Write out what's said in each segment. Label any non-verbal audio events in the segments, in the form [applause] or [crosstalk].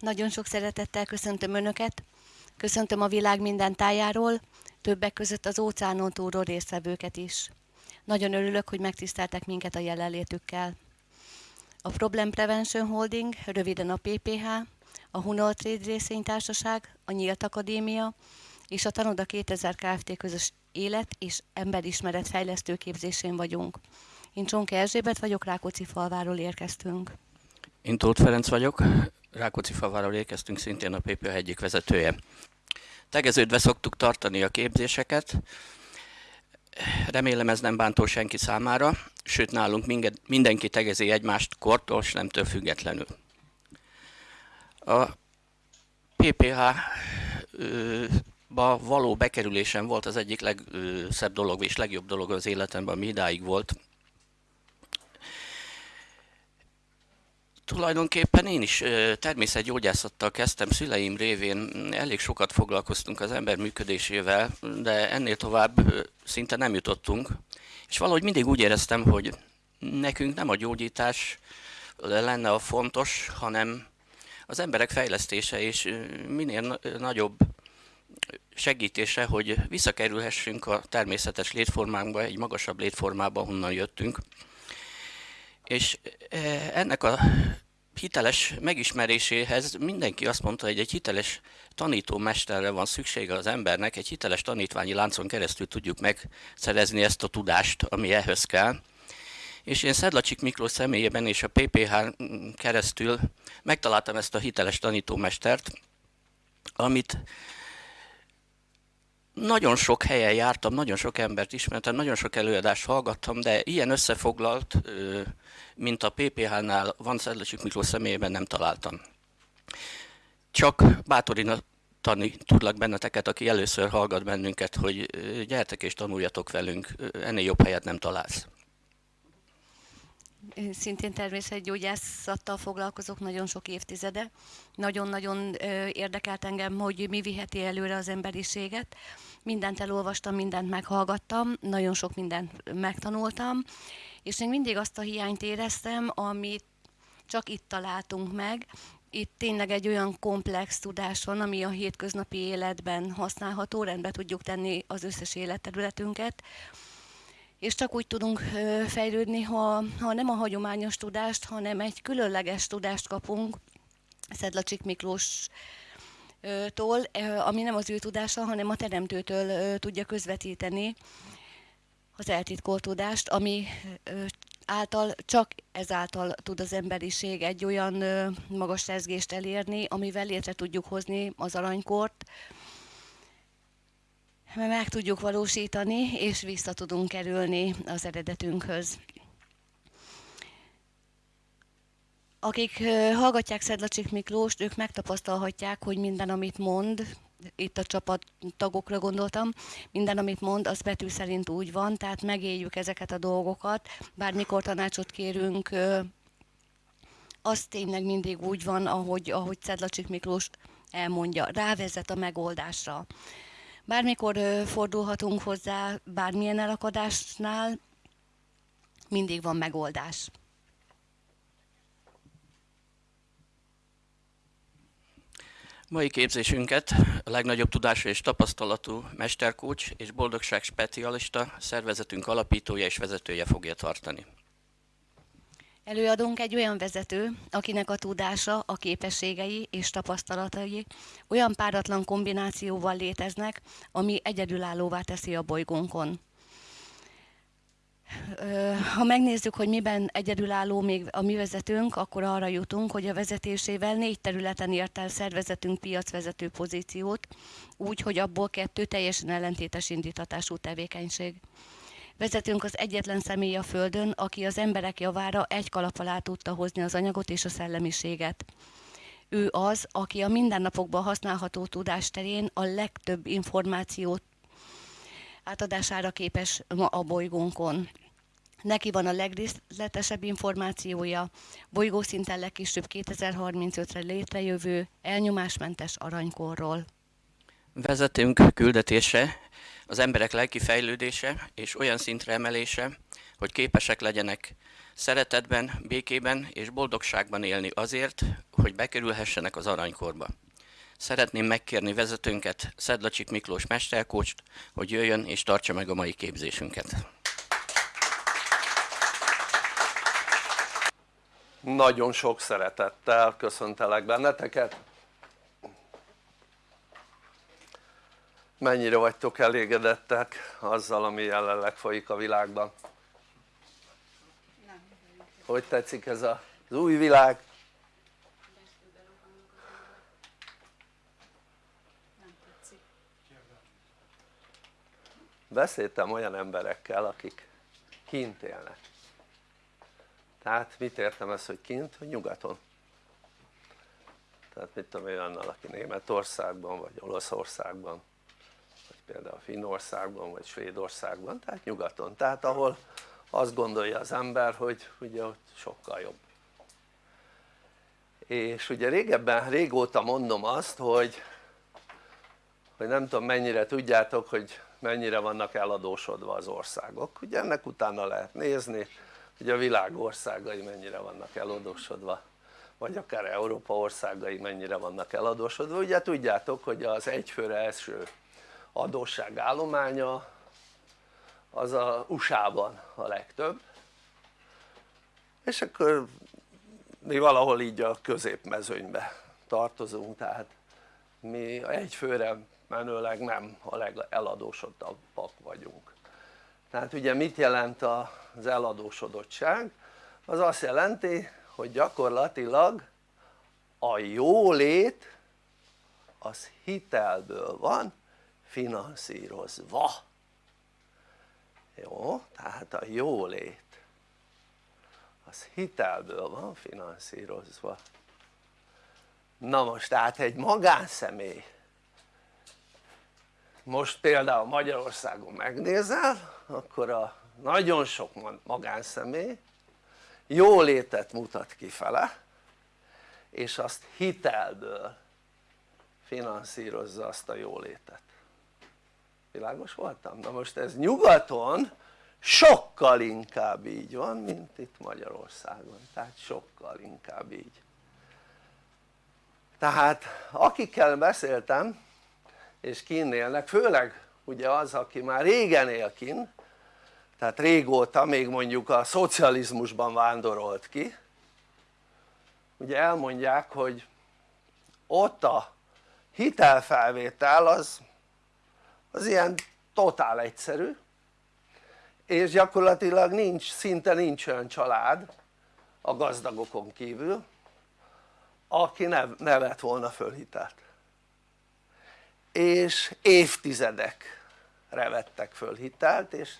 Nagyon sok szeretettel köszöntöm Önöket, köszöntöm a világ minden tájáról, többek között az óceánon túlról résztvevőket is. Nagyon örülök, hogy megtiszteltek minket a jelenlétükkel. A Problem Prevention Holding, röviden a PPH, a Hunol Trade részvénytársaság, a Nyílt Akadémia és a Tanoda 2000 Kft. közös élet és emberismeret fejlesztő képzésén vagyunk. Én Csonke Erzsébet vagyok, Rákóczi falváról érkeztünk. Én Tóth Ferenc vagyok, Rákóczi falváról érkeztünk, szintén a PPH egyik vezetője. Tegeződve szoktuk tartani a képzéseket, remélem ez nem bántó senki számára, sőt nálunk mindenki tegezi egymást kortól, nemtől függetlenül. A PPH ba való bekerülésem volt az egyik legszebb dolog és legjobb dolog az életemben, ami idáig volt. Tulajdonképpen én is természetgyógyászattal kezdtem, szüleim révén elég sokat foglalkoztunk az ember működésével, de ennél tovább szinte nem jutottunk. És valahogy mindig úgy éreztem, hogy nekünk nem a gyógyítás lenne a fontos, hanem az emberek fejlesztése és minél nagyobb segítése, hogy visszakerülhessünk a természetes létformánkba, egy magasabb létformába, honnan jöttünk. És e, ennek a hiteles megismeréséhez mindenki azt mondta, hogy egy hiteles tanítómesterre van szüksége az embernek, egy hiteles tanítványi láncon keresztül tudjuk megszerezni ezt a tudást, ami ehhez kell. És én Szedlacsik Miklós személyében és a PPH keresztül megtaláltam ezt a hiteles tanítómestert, amit nagyon sok helyen jártam, nagyon sok embert ismertem, nagyon sok előadást hallgattam, de ilyen összefoglalt, mint a PPH-nál van Szedlacsik Miklós személyében nem találtam. Csak bátorítani tudlak benneteket, aki először hallgat bennünket, hogy gyertek és tanuljatok velünk, ennél jobb helyet nem találsz. Én szintén természetgyógyászattal foglalkozok nagyon sok évtizede. Nagyon-nagyon érdekelt engem, hogy mi viheti előre az emberiséget mindent elolvastam, mindent meghallgattam, nagyon sok mindent megtanultam, és még mindig azt a hiányt éreztem, amit csak itt találtunk meg. Itt tényleg egy olyan komplex tudás van, ami a hétköznapi életben használható, rendbe tudjuk tenni az összes életterületünket, és csak úgy tudunk fejlődni, ha, ha nem a hagyományos tudást, hanem egy különleges tudást kapunk. Szedlacsik Miklós tól, ami nem az ő tudása, hanem a teremtőtől tudja közvetíteni az eltitkolt tudást, ami által, csak ezáltal tud az emberiség egy olyan magas rezgést elérni, amivel létre tudjuk hozni az aranykort, meg tudjuk valósítani, és vissza tudunk kerülni az eredetünkhöz. Akik hallgatják Szedlacsik Miklóst, ők megtapasztalhatják, hogy minden, amit mond, itt a csapat tagokra gondoltam, minden, amit mond, az betű szerint úgy van, tehát megéljük ezeket a dolgokat, bármikor tanácsot kérünk, az tényleg mindig úgy van, ahogy, ahogy Szedlacsik Miklós elmondja, rávezet a megoldásra. Bármikor fordulhatunk hozzá bármilyen elakadásnál, mindig van megoldás. Mai képzésünket a legnagyobb tudású és tapasztalatú mesterkócs és boldogság specialista szervezetünk alapítója és vezetője fogja tartani. Előadunk egy olyan vezető, akinek a tudása, a képességei és tapasztalatai olyan páratlan kombinációval léteznek, ami egyedülállóvá teszi a bolygónkon ha megnézzük, hogy miben egyedülálló még a mi vezetőnk, akkor arra jutunk, hogy a vezetésével négy területen ért el szervezetünk piacvezető pozíciót, úgy, hogy abból kettő teljesen ellentétes indítatású tevékenység. Vezetünk az egyetlen személy a Földön, aki az emberek javára egy kalap alá tudta hozni az anyagot és a szellemiséget. Ő az, aki a mindennapokban használható tudás terén a legtöbb információt átadására képes ma a bolygónkon. Neki van a legrészletesebb információja, bolygószinten legkisebb 2035-re létrejövő elnyomásmentes aranykorról. Vezetünk küldetése, az emberek lelki fejlődése és olyan szintre emelése, hogy képesek legyenek szeretetben, békében és boldogságban élni azért, hogy bekerülhessenek az aranykorba. Szeretném megkérni vezetőnket, Szedlacsik Miklós mesterkócst, hogy jöjjön és tartsa meg a mai képzésünket. Nagyon sok szeretettel köszöntelek benneteket. Mennyire vagytok elégedettek azzal ami jelenleg folyik a világban? Hogy tetszik ez az új világ? Beszéltem olyan emberekkel akik kint élnek tehát mit értem ez hogy kint? hogy nyugaton tehát mit tudom én annal aki Németországban vagy Olaszországban például Finnországban vagy Svédországban tehát nyugaton. Tehát ahol azt gondolja az ember hogy ugye ott sokkal jobb. És ugye régebben, régóta mondom azt hogy hogy nem tudom mennyire tudjátok hogy mennyire vannak eladósodva az országok. Ugye ennek utána lehet nézni hogy a világ országai mennyire vannak eladósodva vagy akár Európa országai mennyire vannak eladósodva. Ugye tudjátok hogy az egyfőre első adósság állománya az a USA-ban a legtöbb és akkor mi valahol így a középmezőnybe tartozunk tehát mi egyfőre menőleg nem a legeladósodabbak vagyunk tehát ugye mit jelent az eladósodottság? az azt jelenti hogy gyakorlatilag a jólét az hitelből van finanszírozva jó? tehát a jólét az hitelből van finanszírozva. Na most tehát egy magánszemély. Most például Magyarországon megnézel akkor a nagyon sok magánszemély jólétet mutat kifele és azt hitelből finanszírozza azt a jólétet világos voltam? na most ez nyugaton sokkal inkább így van mint itt Magyarországon tehát sokkal inkább így tehát akikkel beszéltem és kinn élnek, főleg ugye az aki már régen él kinn tehát régóta még mondjuk a szocializmusban vándorolt ki ugye elmondják hogy ott a hitelfelvétel az, az ilyen totál egyszerű és gyakorlatilag nincs, szinte nincs olyan család a gazdagokon kívül aki ne, ne vett volna föl hitelt. És évtizedekre vettek föl és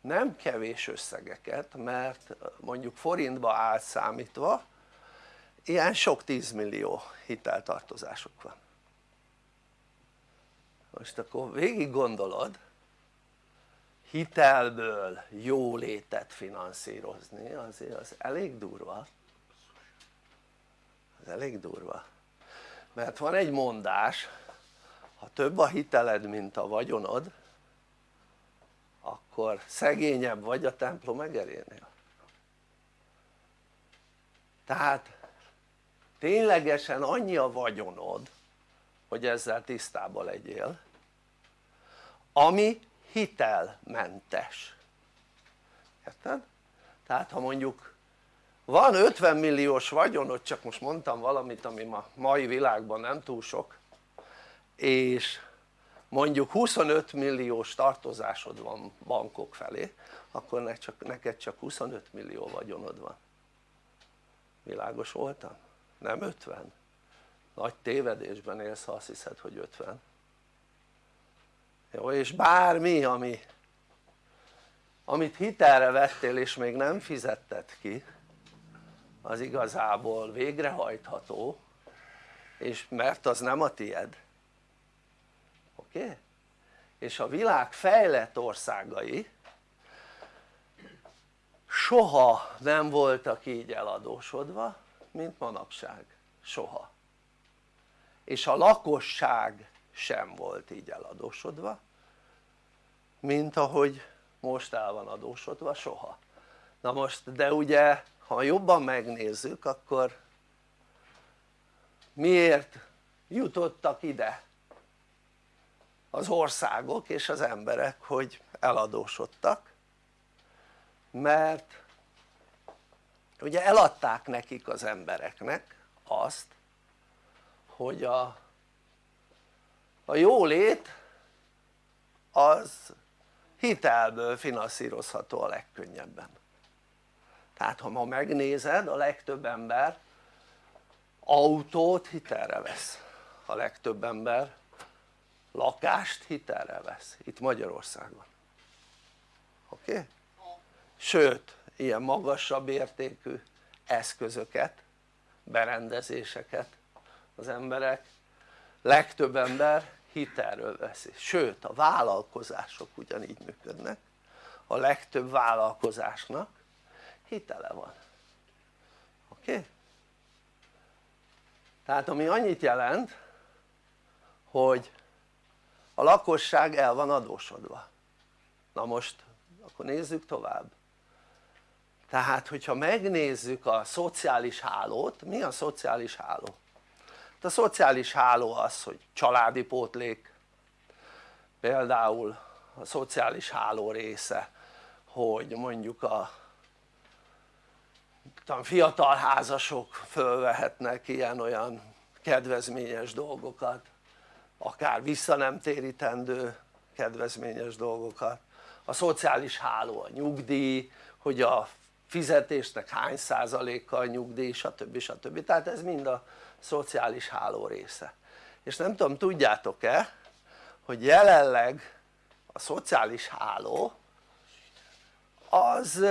nem kevés összegeket mert mondjuk forintba átszámítva ilyen sok tízmillió hiteltartozások van most akkor végig gondolod hitelből jólétet finanszírozni azért az elég durva. Az elég durva. Mert van egy mondás ha több a hiteled mint a vagyonod akkor szegényebb vagy a templom egerénél. Tehát ténylegesen annyi a vagyonod hogy ezzel tisztában legyél ami hitelmentes érted? tehát ha mondjuk van 50 milliós vagyonod csak most mondtam valamit ami ma mai világban nem túl sok és mondjuk 25 milliós tartozásod van bankok felé akkor neked csak, neked csak 25 millió vagyonod van világos voltam? nem 50 nagy tévedésben élsz ha azt hiszed hogy 50 jó és bármi ami amit hitelre vettél és még nem fizetted ki az igazából végrehajtható és mert az nem a tied oké? Okay? és a világ fejlett országai soha nem voltak így eladósodva mint manapság, soha és a lakosság sem volt így eladósodva mint ahogy most el van adósodva, soha. Na most de ugye ha jobban megnézzük akkor miért jutottak ide az országok és az emberek hogy eladósodtak? Mert ugye eladták nekik az embereknek azt hogy a, a jólét az hitelből finanszírozható a legkönnyebben tehát ha ma megnézed a legtöbb ember autót hitelre vesz a legtöbb ember lakást hitelre vesz itt Magyarországon oké? Okay? sőt ilyen magasabb értékű eszközöket berendezéseket az emberek legtöbb ember hitelről veszi, sőt a vállalkozások ugyanígy működnek. A legtöbb vállalkozásnak hitele van. Oké? Tehát ami annyit jelent hogy a lakosság el van adósodva. Na most akkor nézzük tovább. Tehát hogyha megnézzük a szociális hálót, mi a szociális háló? A szociális háló az hogy családi pótlék például a szociális háló része hogy mondjuk a fiatal házasok fölvehetnek ilyen-olyan kedvezményes dolgokat akár vissza nem térítendő kedvezményes dolgokat a szociális háló a nyugdíj hogy a fizetésnek hány százalékkal nyugdíj stb. stb. tehát ez mind a szociális háló része. És nem tudom tudjátok-e hogy jelenleg a szociális háló az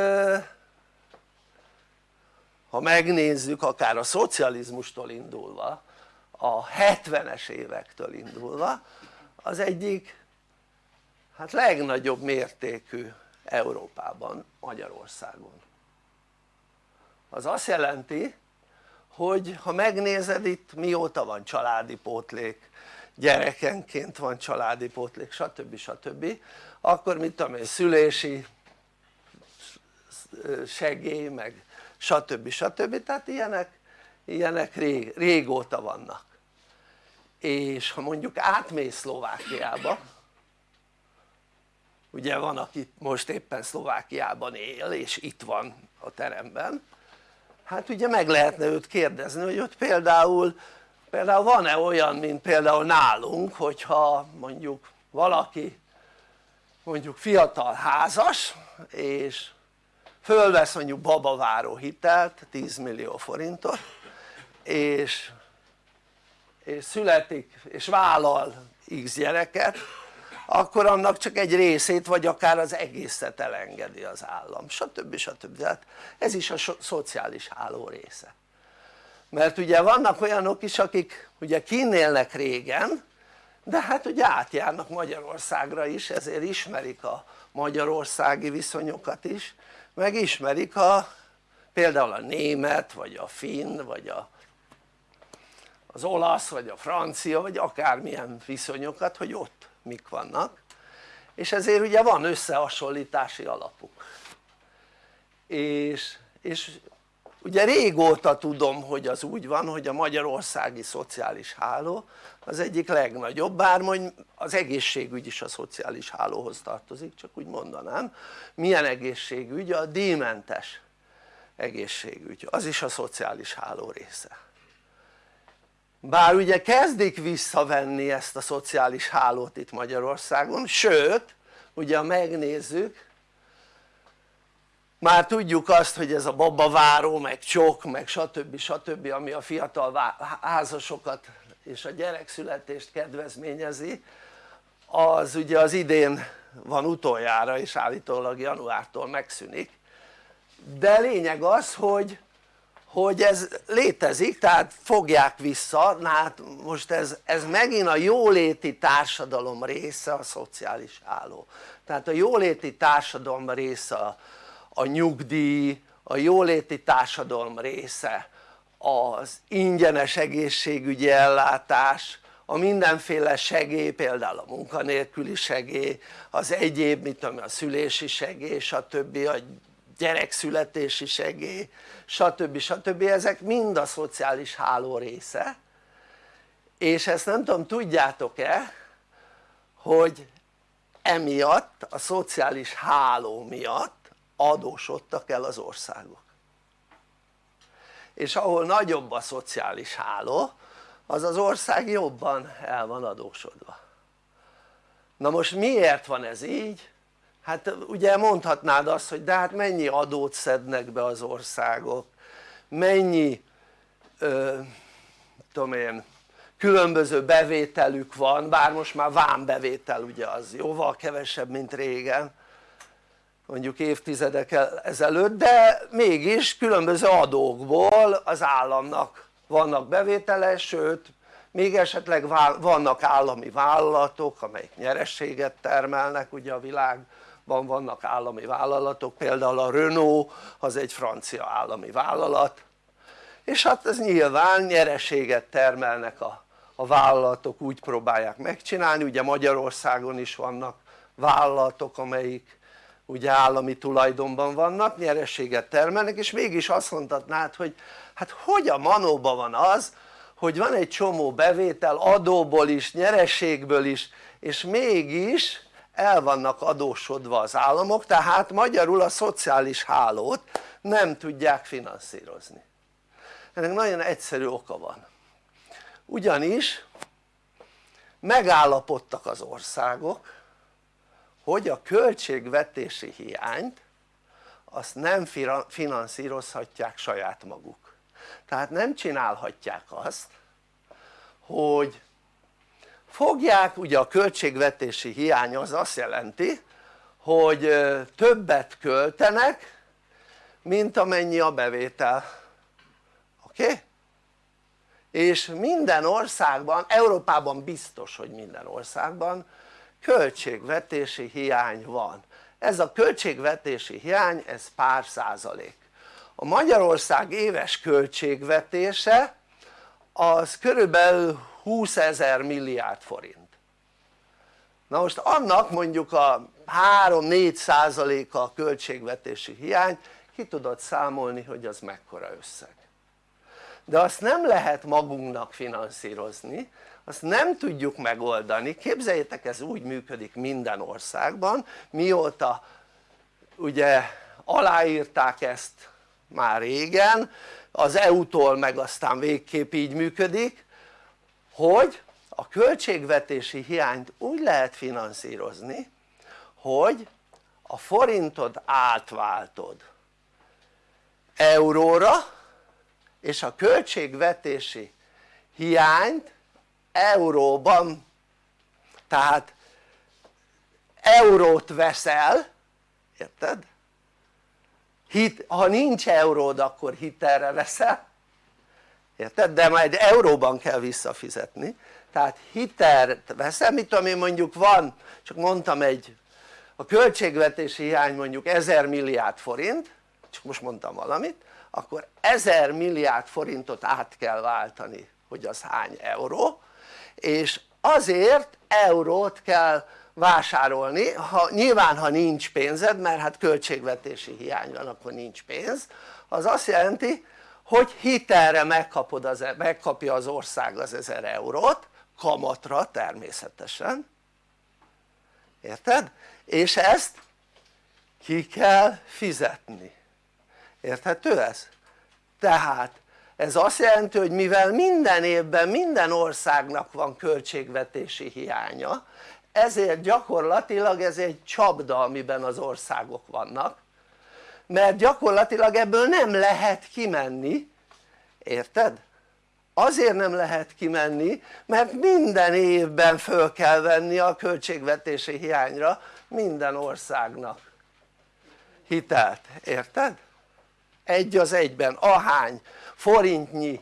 ha megnézzük akár a szocializmustól indulva a 70-es évektől indulva az egyik hát legnagyobb mértékű Európában, Magyarországon. Az azt jelenti hogy ha megnézed itt mióta van családi pótlék gyerekenként van családi pótlék stb. stb. akkor mit tudom én szülési segély meg stb. stb. tehát ilyenek, ilyenek rég, régóta vannak és ha mondjuk átmész Szlovákiába ugye van aki most éppen Szlovákiában él és itt van a teremben hát ugye meg lehetne őt kérdezni hogy ott például például van-e olyan mint például nálunk hogyha mondjuk valaki mondjuk fiatal házas és fölvesz mondjuk babaváró hitelt 10 millió forintot és, és születik és vállal x gyereket akkor annak csak egy részét vagy akár az egészet elengedi az állam stb. stb. tehát ez is a szociális háló része mert ugye vannak olyanok is akik ugye kinélnek régen de hát ugye átjárnak Magyarországra is ezért ismerik a magyarországi viszonyokat is meg ismerik a például a német vagy a finn vagy a, az olasz vagy a francia vagy akármilyen viszonyokat hogy ott mik vannak. És ezért ugye van összehasonlítási alapuk. És, és ugye régóta tudom hogy az úgy van hogy a magyarországi szociális háló az egyik legnagyobb bár mondjuk az egészségügy is a szociális hálóhoz tartozik csak úgy mondanám. Milyen egészségügy? a díjmentes egészségügy. Az is a szociális háló része bár ugye kezdik visszavenni ezt a szociális hálót itt Magyarországon sőt ugye ha megnézzük már tudjuk azt hogy ez a babaváró meg csok meg stb. stb. ami a fiatal házasokat és a gyerekszületést kedvezményezi az ugye az idén van utoljára és állítólag januártól megszűnik de lényeg az hogy hogy ez létezik tehát fogják vissza, na hát most ez, ez megint a jóléti társadalom része a szociális háló tehát a jóléti társadalom része a, a nyugdíj, a jóléti társadalom része az ingyenes egészségügyi ellátás, a mindenféle segély, például a munkanélküli segély, az egyéb, mit tudom, a szülési segély, stb. a gyerekszületési segély, stb. stb. ezek mind a szociális háló része és ezt nem tudom tudjátok-e hogy emiatt a szociális háló miatt adósodtak el az országok és ahol nagyobb a szociális háló az az ország jobban el van adósodva na most miért van ez így? Hát ugye mondhatnád azt hogy de hát mennyi adót szednek be az országok? Mennyi ö, tudom én különböző bevételük van bár most már vámbevétel ugye az jóval kevesebb mint régen mondjuk évtizedek ezelőtt de mégis különböző adókból az államnak vannak bevétele sőt még esetleg vannak állami vállalatok amelyek nyerességet termelnek ugye a világban vannak állami vállalatok például a Renault az egy francia állami vállalat. És hát ez nyilván nyereséget termelnek a, a vállalatok úgy próbálják megcsinálni. Ugye Magyarországon is vannak vállalatok amelyik ugye állami tulajdonban vannak, nyerességet termelnek és mégis azt mondhatnád hogy hát hogy a manóban van az hogy van egy csomó bevétel adóból is, nyerességből is és mégis el vannak adósodva az államok tehát magyarul a szociális hálót nem tudják finanszírozni. Ennek nagyon egyszerű oka van. Ugyanis megállapodtak az országok hogy a költségvetési hiányt azt nem finanszírozhatják saját maguk. Tehát nem csinálhatják azt hogy fogják ugye a költségvetési hiány az azt jelenti hogy többet költenek mint amennyi a bevétel. Oké? És minden országban, Európában biztos hogy minden országban költségvetési hiány van. Ez a költségvetési hiány ez pár százalék. A Magyarország éves költségvetése az körülbelül 20 ezer milliárd forint. Na most annak mondjuk a 3-4 százaléka a költségvetési hiány ki tudod számolni hogy az mekkora összeg. De azt nem lehet magunknak finanszírozni azt nem tudjuk megoldani, képzeljétek ez úgy működik minden országban. Mióta ugye aláírták ezt már régen az EU-tól meg aztán végképp így működik hogy a költségvetési hiányt úgy lehet finanszírozni hogy a forintod átváltod euróra és a költségvetési hiányt euróban tehát eurót veszel érted? Hit, ha nincs euród akkor hitelre veszel érted? de majd euróban kell visszafizetni tehát hitelt veszel, mit tudom én mondjuk van, csak mondtam egy a költségvetési hiány mondjuk 1000 milliárd forint csak most mondtam valamit akkor 1000 milliárd forintot át kell váltani hogy az hány euró és azért eurót kell vásárolni, ha, nyilván ha nincs pénzed mert hát költségvetési hiány van akkor nincs pénz az azt jelenti hogy hitelre megkapod az, megkapja az ország az 1000 eurót kamatra természetesen érted? és ezt ki kell fizetni érthető ez? tehát ez azt jelenti hogy mivel minden évben minden országnak van költségvetési hiánya ezért gyakorlatilag ez egy csapda amiben az országok vannak mert gyakorlatilag ebből nem lehet kimenni érted? azért nem lehet kimenni mert minden évben föl kell venni a költségvetési hiányra minden országnak hitelt, érted? egy az egyben ahány forintnyi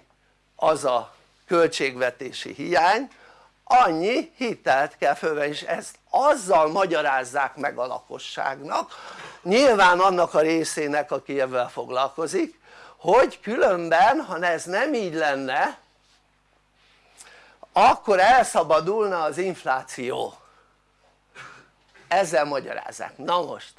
az a költségvetési hiány annyi hitelt kell fölvenni és ezt azzal magyarázzák meg a lakosságnak nyilván annak a részének aki ebben foglalkozik hogy különben ha ez nem így lenne akkor elszabadulna az infláció. Ezzel magyarázzák, na most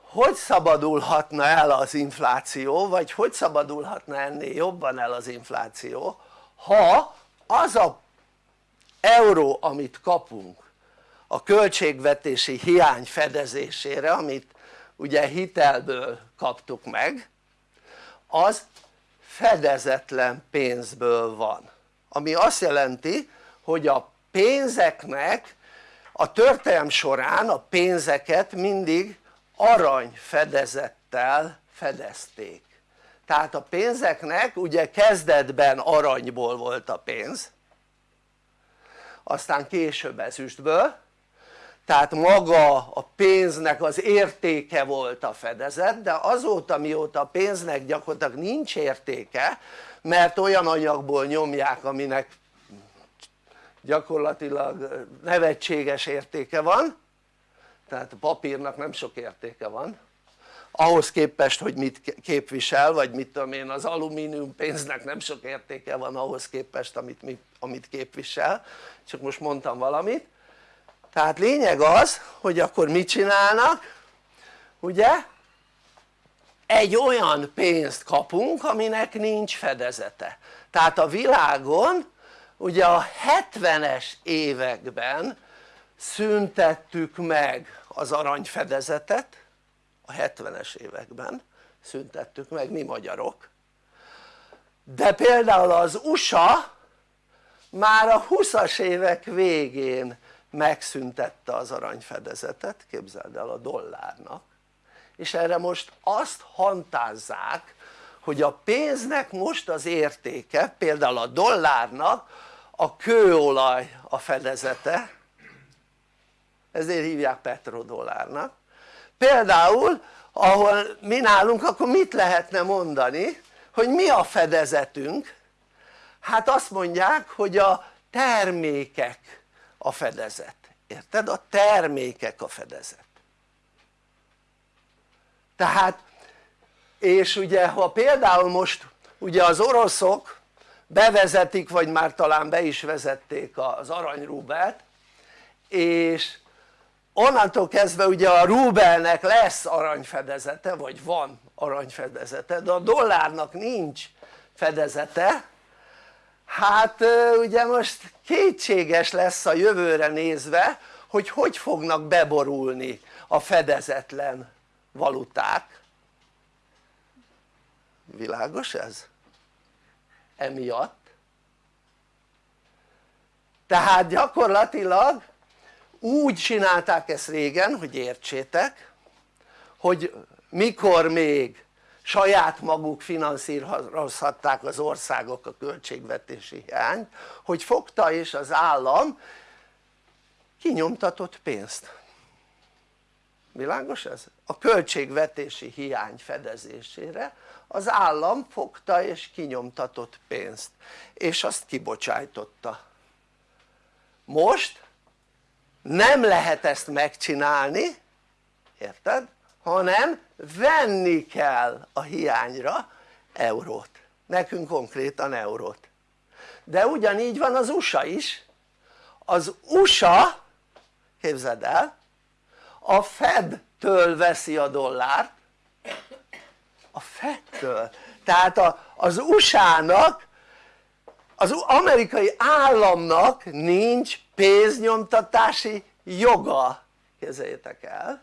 hogy szabadulhatna el az infláció vagy hogy szabadulhatna ennél jobban el az infláció ha az a euró amit kapunk a költségvetési hiány fedezésére amit ugye hitelből kaptuk meg az fedezetlen pénzből van. Ami azt jelenti hogy a pénzeknek a történelm során a pénzeket mindig arany fedezettel fedezték. Tehát a pénzeknek ugye kezdetben aranyból volt a pénz aztán később ezüstből tehát maga a pénznek az értéke volt a fedezet de azóta mióta a pénznek gyakorlatilag nincs értéke mert olyan anyagból nyomják aminek gyakorlatilag nevetséges értéke van tehát a papírnak nem sok értéke van ahhoz képest hogy mit képvisel vagy mit tudom én az alumínium pénznek nem sok értéke van ahhoz képest amit, amit képvisel. Csak most mondtam valamit tehát lényeg az hogy akkor mit csinálnak? Ugye? Egy olyan pénzt kapunk aminek nincs fedezete. Tehát a világon ugye a 70-es években szüntettük meg az aranyfedezetet a 70-es években szüntettük meg mi magyarok. De például az USA már a 20-as évek végén megszüntette az aranyfedezetet, képzeld el a dollárnak. És erre most azt hantázzák hogy a pénznek most az értéke például a dollárnak a kőolaj a fedezete ezért hívják petrodollárnak. Például ahol mi nálunk akkor mit lehetne mondani hogy mi a fedezetünk? Hát azt mondják hogy a termékek a fedezet, érted? a termékek a fedezet tehát és ugye ha például most ugye az oroszok bevezetik vagy már talán be is vezették az aranyrúbelt és onnantól kezdve ugye a rubelnek lesz aranyfedezete vagy van aranyfedezete de a dollárnak nincs fedezete hát ugye most kétséges lesz a jövőre nézve hogy hogy fognak beborulni a fedezetlen valuták világos ez? emiatt tehát gyakorlatilag úgy csinálták ezt régen hogy értsétek hogy mikor még saját maguk finanszírozhatták az országok a költségvetési hiányt hogy fogta és az állam kinyomtatott pénzt világos ez? a költségvetési hiány fedezésére az állam fogta és kinyomtatott pénzt és azt kibocsájtotta most nem lehet ezt megcsinálni érted? Hanem venni kell a hiányra eurót. Nekünk konkrétan eurót. De ugyanígy van az USA is. Az USA képzeld el a Fed-től veszi a dollárt. A Fed-től. Tehát a, az USA-nak az amerikai államnak nincs pénznyomtatási joga kezeljétek el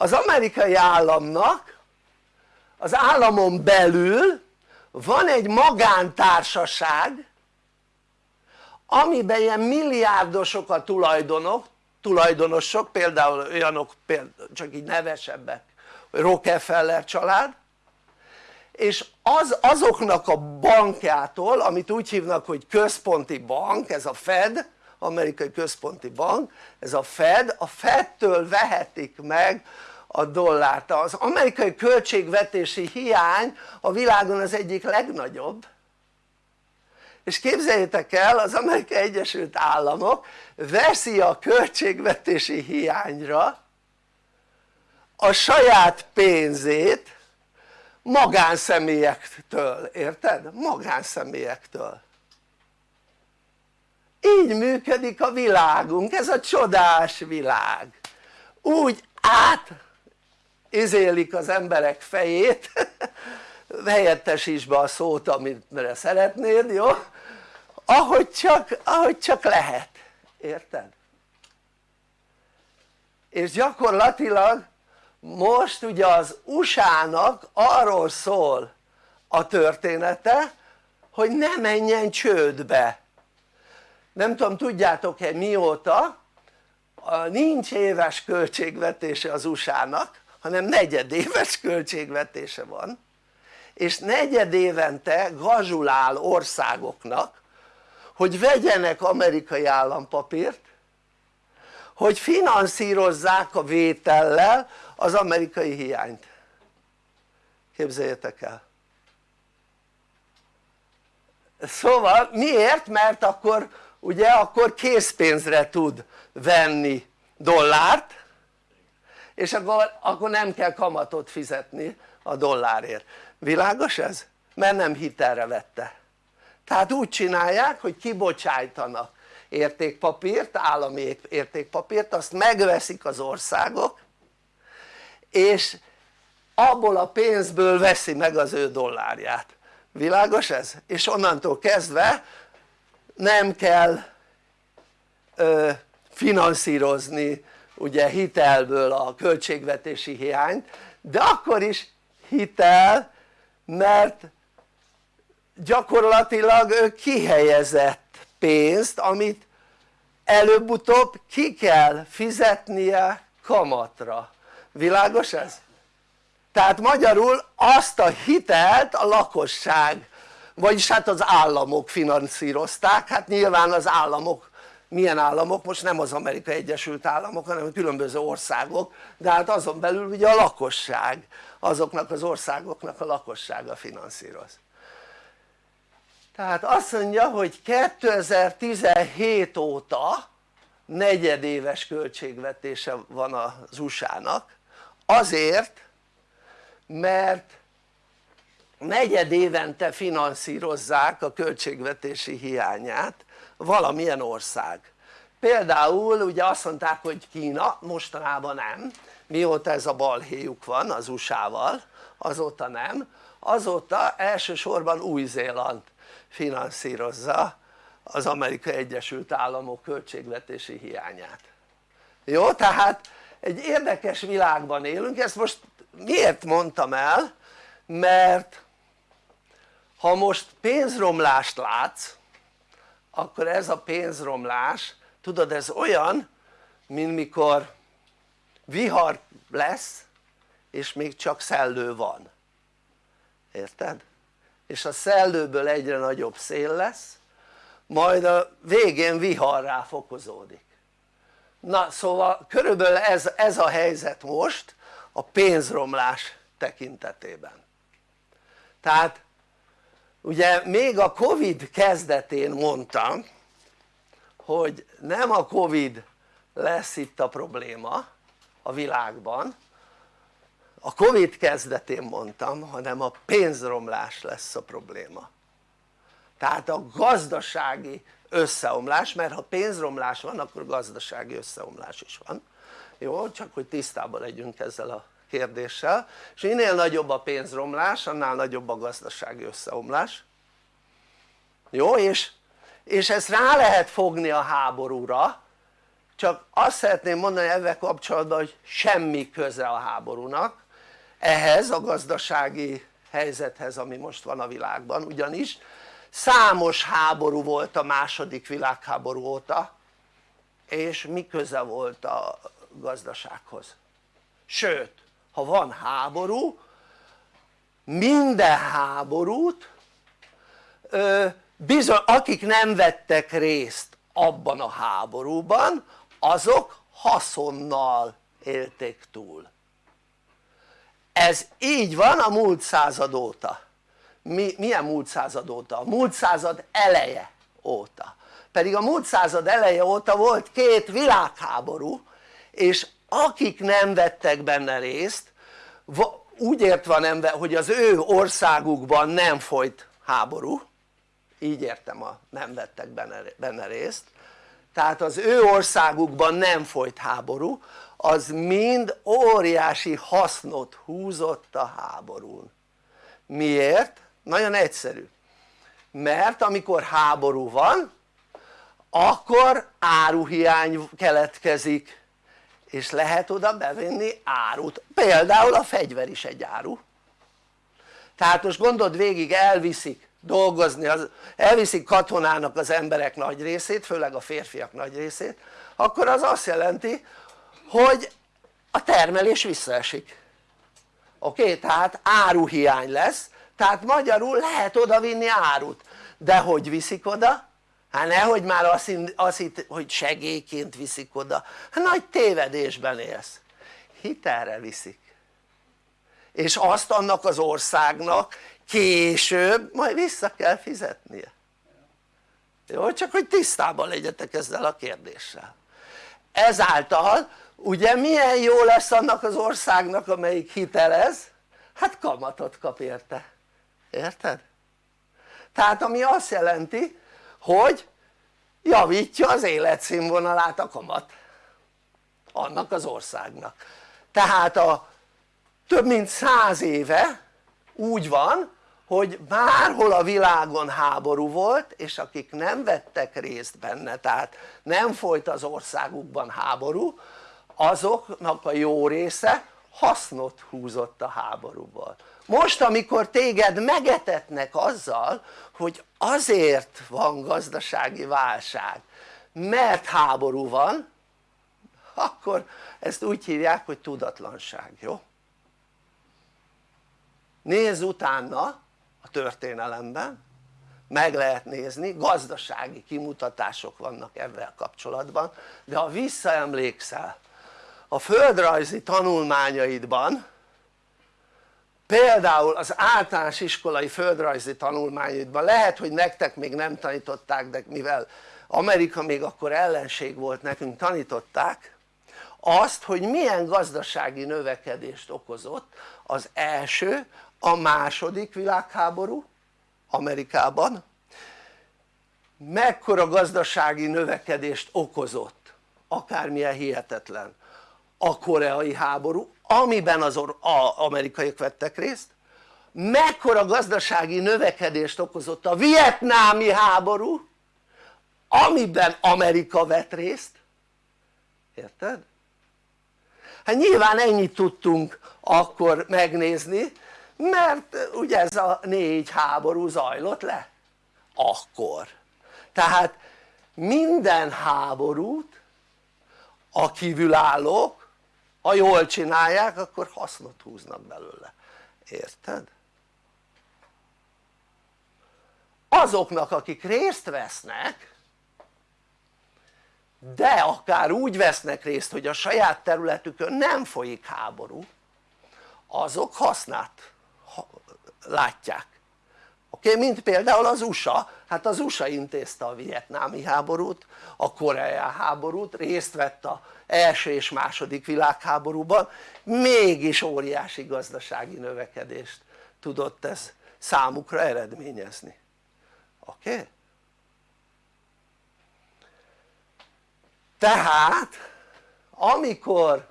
az amerikai államnak az államon belül van egy magántársaság amiben ilyen milliárdosok a tulajdonok, tulajdonosok például olyanok például, csak így nevesebbek Rockefeller család és az, azoknak a bankjától amit úgy hívnak hogy központi bank ez a Fed amerikai központi bank ez a Fed, a Fedtől vehetik meg a dollárt, az amerikai költségvetési hiány a világon az egyik legnagyobb. És képzeljétek el az amerikai egyesült államok veszi a költségvetési hiányra a saját pénzét magánszemélyektől, érted? magánszemélyektől így működik a világunk, ez a csodás világ. Úgy át izélik az emberek fejét [laughs] helyettesíts be a szót amire szeretnéd, jó? ahogy csak, ahogy csak lehet, érted? és gyakorlatilag most ugye az USA-nak arról szól a története hogy ne menjen csődbe nem tudom tudjátok-e mióta nincs éves költségvetése az USA-nak hanem negyedéves költségvetése van és negyedévente gazsulál országoknak hogy vegyenek amerikai állampapírt hogy finanszírozzák a vétellel az amerikai hiányt képzeljétek el szóval miért? mert akkor ugye akkor készpénzre tud venni dollárt és akkor, akkor nem kell kamatot fizetni a dollárért világos ez? mert nem hitelre vette tehát úgy csinálják hogy kibocsájtanak értékpapírt, állami értékpapírt, azt megveszik az országok és abból a pénzből veszi meg az ő dollárját világos ez? és onnantól kezdve nem kell ö, finanszírozni ugye hitelből a költségvetési hiányt de akkor is hitel mert gyakorlatilag ő kihelyezett pénzt amit előbb-utóbb ki kell fizetnie kamatra, világos ez? tehát magyarul azt a hitelt a lakosság vagyis hát az államok finanszírozták, hát nyilván az államok, milyen államok? most nem az Amerikai Egyesült Államok hanem különböző országok de hát azon belül ugye a lakosság azoknak az országoknak a lakossága finanszíroz tehát azt mondja hogy 2017 óta negyedéves költségvetése van az USA-nak azért mert negyed évente finanszírozzák a költségvetési hiányát valamilyen ország például ugye azt mondták hogy Kína mostanában nem mióta ez a balhéjuk van az USA-val azóta nem azóta elsősorban Új-Zéland finanszírozza az Amerikai Egyesült Államok költségvetési hiányát jó? tehát egy érdekes világban élünk, ezt most miért mondtam el? mert ha most pénzromlást látsz akkor ez a pénzromlás tudod ez olyan mint mikor vihar lesz és még csak szellő van. Érted? és a szellőből egyre nagyobb szél lesz majd a végén viharrá fokozódik na szóval körülbelül ez, ez a helyzet most a pénzromlás tekintetében. Tehát ugye még a Covid kezdetén mondtam hogy nem a Covid lesz itt a probléma a világban a Covid kezdetén mondtam hanem a pénzromlás lesz a probléma tehát a gazdasági összeomlás mert ha pénzromlás van akkor gazdasági összeomlás is van jó? csak hogy tisztában legyünk ezzel a kérdéssel és minél nagyobb a pénzromlás annál nagyobb a gazdasági összeomlás jó? és, és ezt rá lehet fogni a háborúra csak azt szeretném mondani ebben kapcsolatban hogy semmi köze a háborúnak ehhez a gazdasági helyzethez ami most van a világban ugyanis számos háború volt a második világháború óta és mi köze volt a gazdasághoz sőt ha van háború minden háborút bizony akik nem vettek részt abban a háborúban azok haszonnal élték túl. Ez így van a múlt század óta. Mi, milyen múlt század óta? a múlt század eleje óta. Pedig a múlt század eleje óta volt két világháború és akik nem vettek benne részt úgy értve nem, hogy az ő országukban nem folyt háború így értem a nem vettek benne, részt. Tehát az ő országukban nem folyt háború az mind óriási hasznot húzott a háborún. Miért? nagyon egyszerű. Mert amikor háború van akkor áruhiány keletkezik és lehet oda bevenni árut, például a fegyver is egy áru tehát most gondold végig elviszik dolgozni, az, elviszik katonának az emberek nagy részét, főleg a férfiak nagy részét akkor az azt jelenti hogy a termelés visszaesik oké? Okay? tehát áruhiány lesz tehát magyarul lehet oda vinni árut de hogy viszik oda? Hát nehogy már azt, azt hitt, hogy segélyként viszik oda hát nagy tévedésben élsz hitelre viszik és azt annak az országnak később majd vissza kell fizetnie jó? csak hogy tisztában legyetek ezzel a kérdéssel ezáltal ugye milyen jó lesz annak az országnak amelyik hitelez? hát kamatot kap érte, érted? tehát ami azt jelenti hogy? Javítja az életszínvonalát a kamat. Annak az országnak. Tehát a több mint száz éve úgy van hogy bárhol a világon háború volt és akik nem vettek részt benne tehát nem folyt az országukban háború azoknak a jó része hasznot húzott a háborúból most amikor téged megetetnek azzal hogy azért van gazdasági válság mert háború van akkor ezt úgy hívják hogy tudatlanság, jó? nézz utána a történelemben meg lehet nézni, gazdasági kimutatások vannak ebben kapcsolatban de ha visszaemlékszel a földrajzi tanulmányaidban például az általános iskolai földrajzi tanulmányaidban lehet hogy nektek még nem tanították de mivel Amerika még akkor ellenség volt nekünk tanították azt hogy milyen gazdasági növekedést okozott az első, a második világháború Amerikában mekkora gazdasági növekedést okozott akármilyen hihetetlen a koreai háború amiben az amerikaiak vettek részt mekkora gazdasági növekedést okozott a vietnámi háború amiben Amerika vett részt. Érted? hát nyilván ennyit tudtunk akkor megnézni mert ugye ez a négy háború zajlott le. Akkor. Tehát minden háborút a kívülállók ha jól csinálják akkor hasznot húznak belőle, érted? azoknak akik részt vesznek de akár úgy vesznek részt hogy a saját területükön nem folyik háború azok hasznát látják oké? Mint például az USA, hát az USA intézte a vietnámi háborút, a koreai háborút, részt vett a első és második világháborúban mégis óriási gazdasági növekedést tudott ez számukra eredményezni oké? Okay? tehát amikor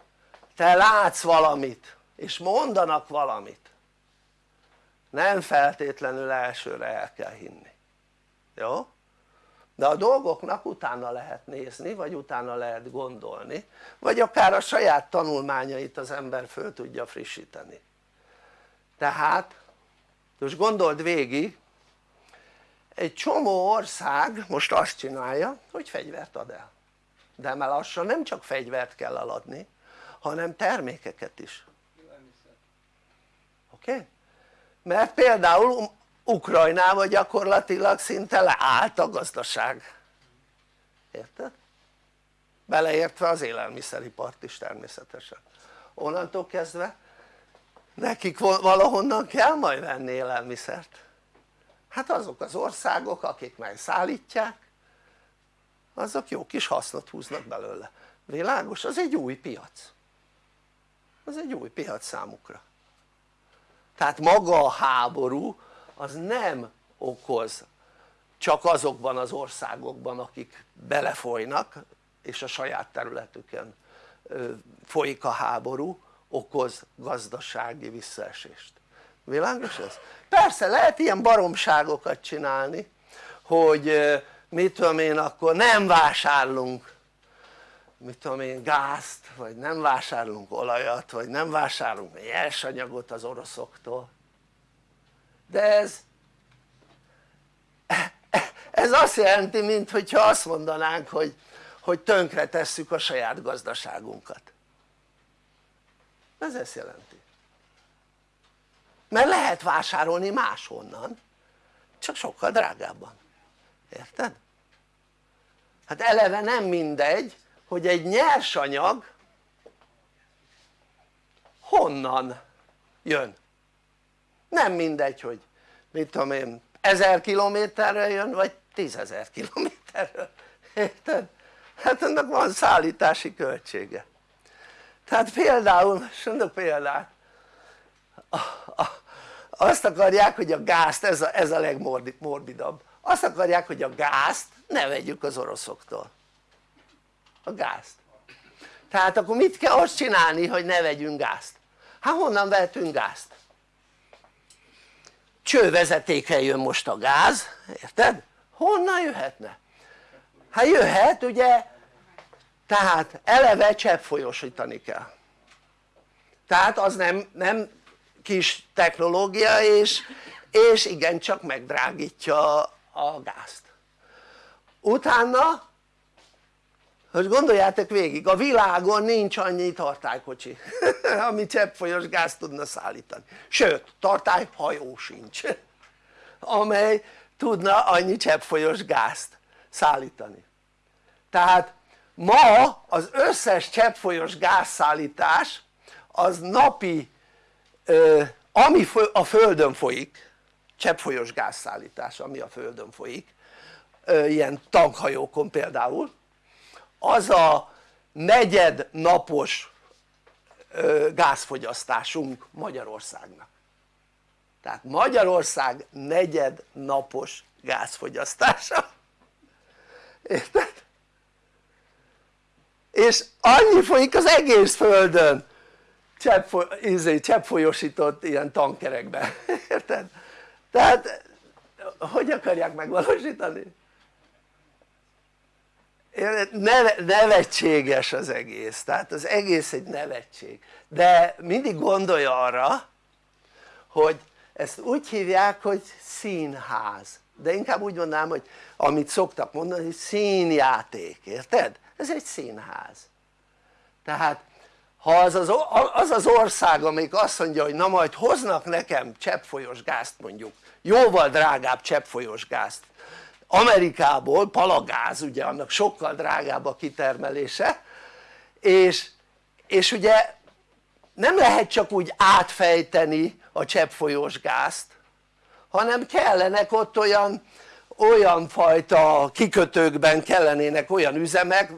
te látsz valamit és mondanak valamit nem feltétlenül elsőre el kell hinni jó? de a dolgoknak utána lehet nézni vagy utána lehet gondolni vagy akár a saját tanulmányait az ember föl tudja frissíteni tehát most gondold végig egy csomó ország most azt csinálja hogy fegyvert ad el de már lassan nem csak fegyvert kell eladni hanem termékeket is oké? Okay? mert például Ukrajnában gyakorlatilag szinte leállt a gazdaság. Érted? beleértve az élelmiszeripart is természetesen. Onnantól kezdve nekik valahonnan kell majd venni élelmiszert. Hát azok az országok akik megszállítják azok jó kis hasznot húznak belőle. Világos? az egy új piac. Az egy új piac számukra. Tehát maga a háború az nem okoz csak azokban az országokban akik belefolynak és a saját területüken folyik a háború okoz gazdasági visszaesést világos ez? persze lehet ilyen baromságokat csinálni hogy mit tudom én akkor nem vásárlunk mit tudom én gázt vagy nem vásárolunk olajat vagy nem vásárolunk nyersanyagot az oroszoktól de ez ez azt jelenti mint hogyha azt mondanánk hogy, hogy tönkre tesszük a saját gazdaságunkat. Ez ezt jelenti. Mert lehet vásárolni máshonnan csak sokkal drágábban. Érted? hát eleve nem mindegy hogy egy nyersanyag honnan jön nem mindegy hogy mit tudom én ezer kilométerről jön vagy tízezer kilométerről érted? hát ennek van szállítási költsége tehát például, most mondok példát azt akarják hogy a gázt, ez a, ez a legmorbidabb azt akarják hogy a gázt ne vegyük az oroszoktól a gázt tehát akkor mit kell azt csinálni hogy ne vegyünk gázt? hát honnan vehetünk gázt? Csővezetékre jön most a gáz, érted? honnan jöhetne? hát jöhet ugye tehát eleve cseppfolyósítani kell tehát az nem, nem kis technológia és, és igencsak megdrágítja a gázt utána hogy gondoljátok végig a világon nincs annyi tartálykocsi [laughs] ami cseppfolyós gázt tudna szállítani. Sőt tartályhajó sincs [laughs] amely tudna annyi cseppfolyós gázt szállítani. Tehát ma az összes cseppfolyós gázszállítás az napi ami a földön folyik cseppfolyós gázszállítás ami a földön folyik ilyen tankhajókon például az a negyed napos gázfogyasztásunk Magyarországnak tehát Magyarország negyed napos gázfogyasztása érted? és annyi folyik az egész földön izé, cseppfolyósított ilyen tankerekben, [laughs] érted? tehát hogy akarják megvalósítani? Nevetséges az egész, tehát az egész egy nevetség. De mindig gondolj arra hogy ezt úgy hívják hogy színház. De inkább úgy mondanám hogy amit szoktak mondani hogy színjáték, érted? ez egy színház. Tehát ha az az, az az ország amelyik azt mondja hogy na majd hoznak nekem cseppfolyós gázt mondjuk jóval drágább cseppfolyós gázt Amerikából palagáz ugye annak sokkal drágább a kitermelése és, és ugye nem lehet csak úgy átfejteni a cseppfolyós gázt hanem kellenek ott olyan olyan fajta kikötőkben kellenének olyan üzemek,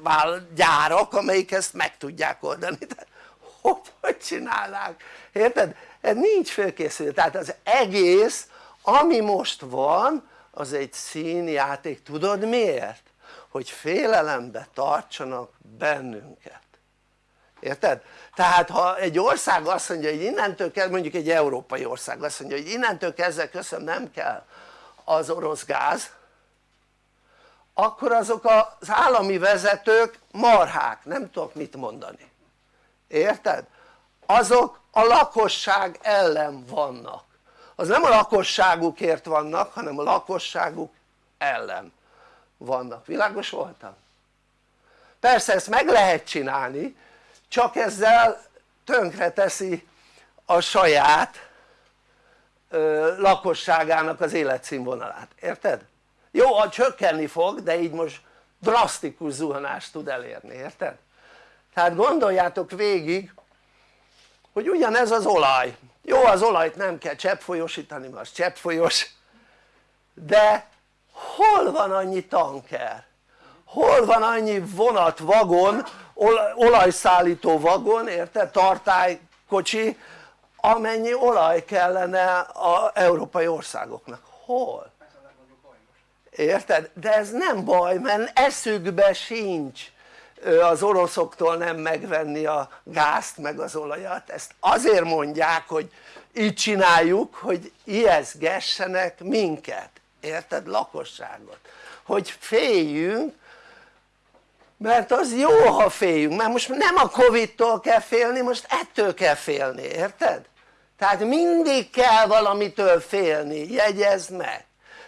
gyárak amelyik ezt meg tudják oldani de hogy, hogy csinálnák? érted? ez nincs fölkészülve tehát az egész ami most van az egy színjáték, tudod miért? hogy félelembe tartsanak bennünket érted? tehát ha egy ország azt mondja hogy innentől kell mondjuk egy európai ország azt mondja hogy innentől kezdve köszön nem kell az orosz gáz akkor azok az állami vezetők marhák, nem tudok mit mondani érted? azok a lakosság ellen vannak az nem a lakosságukért vannak hanem a lakosságuk ellen vannak, világos voltam? persze ezt meg lehet csinálni csak ezzel tönkre teszi a saját ö, lakosságának az életszínvonalát, érted? jó a csökkenni fog de így most drasztikus zuhanást tud elérni, érted? tehát gondoljátok végig hogy ugyanez az olaj jó az olajt nem kell cseppfolyósítani mert az cseppfolyós de hol van annyi tanker? hol van annyi vonat, vagon, olajszállító vagon, érted? tartálykocsi amennyi olaj kellene az európai országoknak, hol? érted? de ez nem baj mert eszükbe sincs az oroszoktól nem megvenni a gázt meg az olajat. Ezt azért mondják hogy így csináljuk hogy ijeszgessenek minket. Érted? lakosságot. Hogy féljünk mert az jó ha féljünk. Mert most nem a Covid-tól kell félni most ettől kell félni. Érted? tehát mindig kell valamitől félni. Jegyezd meg.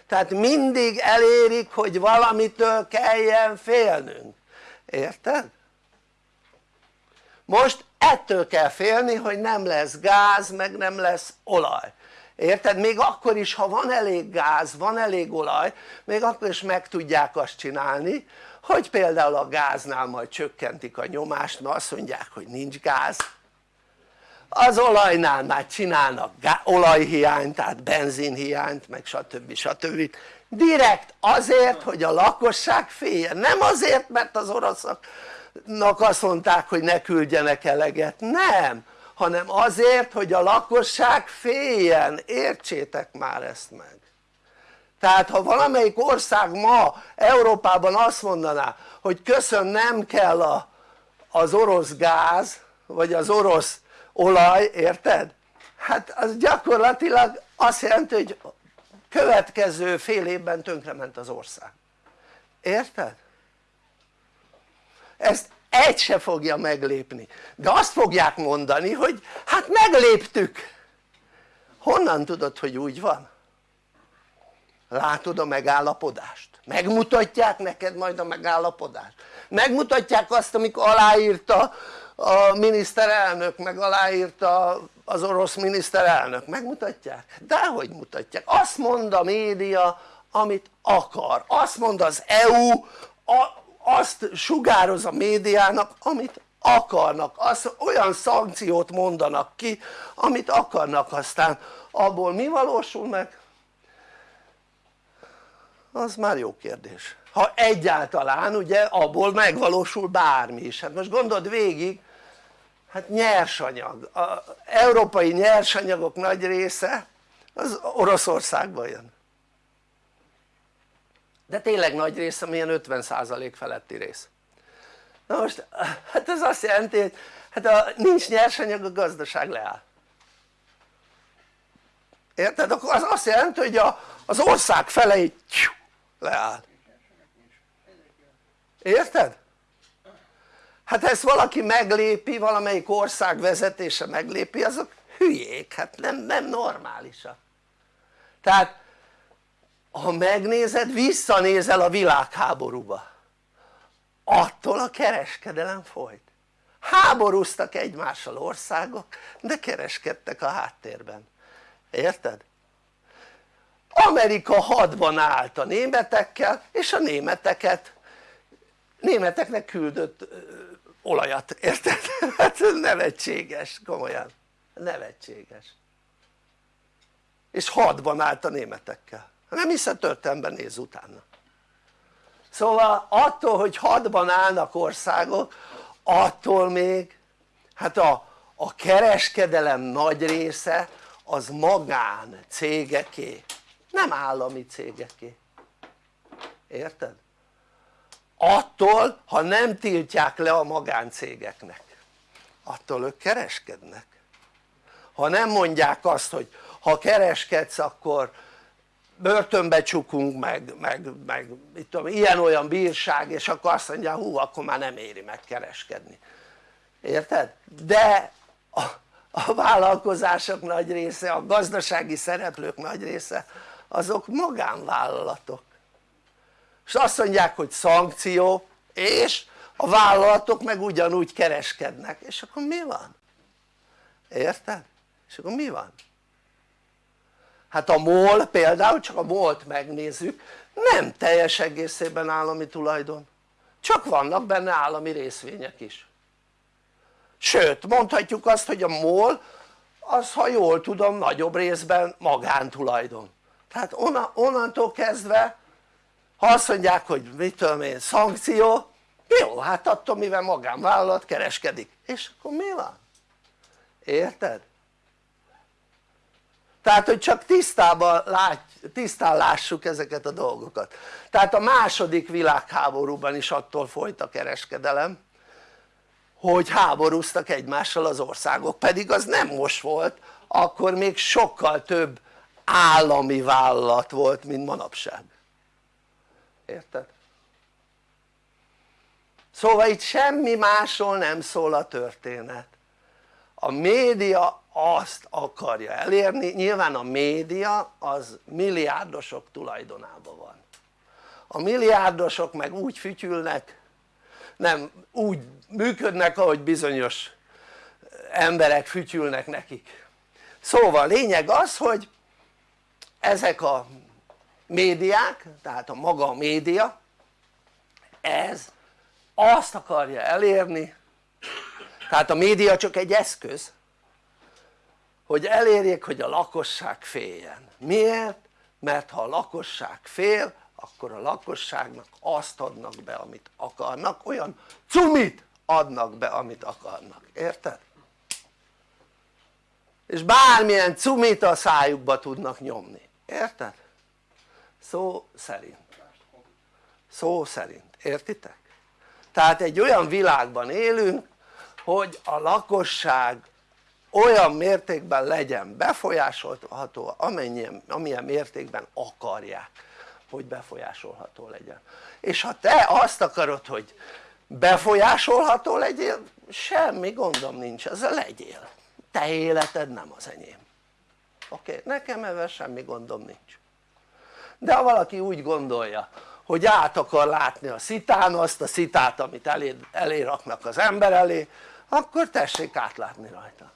Tehát mindig elérik hogy valamitől kelljen félnünk érted? most ettől kell félni hogy nem lesz gáz meg nem lesz olaj érted? még akkor is ha van elég gáz, van elég olaj még akkor is meg tudják azt csinálni hogy például a gáznál majd csökkentik a nyomást mert azt mondják hogy nincs gáz az olajnál már csinálnak olajhiányt tehát benzinhiányt meg stb. stb. Direkt azért hogy a lakosság féljen, nem azért mert az oroszoknak azt mondták hogy ne küldjenek eleget, nem. Hanem azért hogy a lakosság féljen, értsétek már ezt meg. Tehát ha valamelyik ország ma Európában azt mondaná hogy köszön nem kell a, az orosz gáz vagy az orosz olaj, érted? hát az gyakorlatilag azt jelenti hogy következő fél évben tönkrement az ország érted? ezt egy se fogja meglépni de azt fogják mondani hogy hát megléptük honnan tudod hogy úgy van? látod a megállapodást? megmutatják neked majd a megállapodást? megmutatják azt amikor aláírta a miniszterelnök meg aláírta az orosz miniszterelnök, megmutatják? dehogy mutatják, azt mond a média amit akar, azt mond az EU a, azt sugároz a médiának amit akarnak, az, olyan szankciót mondanak ki amit akarnak. Aztán abból mi valósul meg? az már jó kérdés ha egyáltalán ugye abból megvalósul bármi is, hát most gondold végig hát nyersanyag, az európai nyersanyagok nagy része az Oroszországban jön. De tényleg nagy része milyen 50% feletti rész. Na most hát ez azt jelenti hogy hát ha nincs nyersanyag a gazdaság leáll. Érted? akkor az azt jelenti hogy a, az ország fele leáll érted? hát ezt valaki meglépi, valamelyik ország vezetése meglépi azok hülyék, hát nem, nem normálisak tehát ha megnézed visszanézel a világháborúba attól a kereskedelem folyt háborúztak egymással országok de kereskedtek a háttérben érted? Amerika hadban állt a németekkel és a németeket németeknek küldött olajat, érted? [laughs] hát nevetséges, komolyan, nevetséges. És hadban állt a németekkel, nem hiszem történelemben néz utána. Szóval attól hogy hadban állnak országok attól még hát a, a kereskedelem nagy része az magán cégeké nem állami cégeké érted? Attól ha nem tiltják le a magáncégeknek. Attól ők kereskednek. Ha nem mondják azt hogy ha kereskedsz akkor börtönbe csukunk meg, meg, meg mit tudom, ilyen-olyan bírság és akkor azt mondja hú akkor már nem éri meg kereskedni. Érted? de a, a vállalkozások nagy része, a gazdasági szereplők nagy része azok magánvállalatok és azt mondják hogy szankció és a vállalatok meg ugyanúgy kereskednek és akkor mi van? érted? és akkor mi van? hát a MOL például csak a MOL-t megnézzük nem teljes egészében állami tulajdon csak vannak benne állami részvények is sőt mondhatjuk azt hogy a MOL az ha jól tudom nagyobb részben magántulajdon tehát onnantól kezdve ha azt mondják hogy mit tudom én szankció jó hát attól mivel magánvállalat kereskedik és akkor mi van? érted? tehát hogy csak tisztában lát, tisztán lássuk ezeket a dolgokat tehát a második világháborúban is attól folyt a kereskedelem hogy háborúztak egymással az országok pedig az nem most volt akkor még sokkal több állami vállalat volt mint manapság érted? szóval itt semmi másról nem szól a történet. A média azt akarja elérni, nyilván a média az milliárdosok tulajdonában van. A milliárdosok meg úgy fütyülnek nem úgy működnek ahogy bizonyos emberek fütyülnek nekik. Szóval lényeg az hogy ezek a médiák tehát a maga a média ez azt akarja elérni tehát a média csak egy eszköz hogy elérjék hogy a lakosság féljen miért? mert ha a lakosság fél akkor a lakosságnak azt adnak be amit akarnak olyan cumit adnak be amit akarnak, érted? és bármilyen cumit a szájukba tudnak nyomni, érted? Szó szerint. Szó szerint, értitek? tehát egy olyan világban élünk hogy a lakosság olyan mértékben legyen befolyásolható amennyien, amilyen mértékben akarják hogy befolyásolható legyen. És ha te azt akarod hogy befolyásolható legyél semmi gondom nincs ezzel legyél. Te életed nem az enyém. Oké? Nekem ebben semmi gondom nincs de ha valaki úgy gondolja hogy át akar látni a szitán azt a szitát amit elé, elé raknak az ember elé akkor tessék átlátni rajta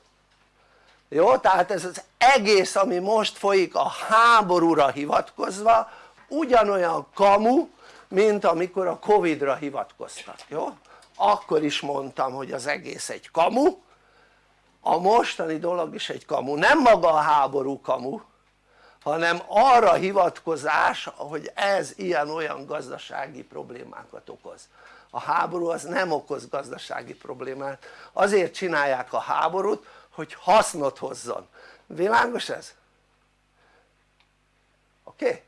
jó? tehát ez az egész ami most folyik a háborúra hivatkozva ugyanolyan kamu mint amikor a Covid-ra hivatkoztak, jó? akkor is mondtam hogy az egész egy kamu a mostani dolog is egy kamu, nem maga a háború kamu hanem arra hivatkozás hogy ez ilyen-olyan gazdasági problémákat okoz a háború az nem okoz gazdasági problémát azért csinálják a háborút hogy hasznot hozzon, világos ez? oké? Okay?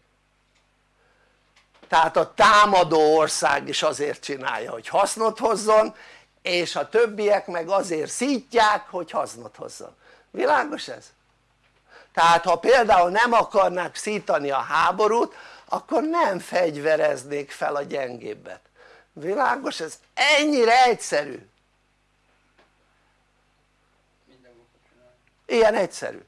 tehát a támadó ország is azért csinálja hogy hasznot hozzon és a többiek meg azért szítják hogy hasznot hozzon, világos ez? Tehát ha például nem akarnák szítani a háborút akkor nem fegyvereznék fel a gyengébbet, világos? Ez? ennyire egyszerű. Ilyen egyszerű.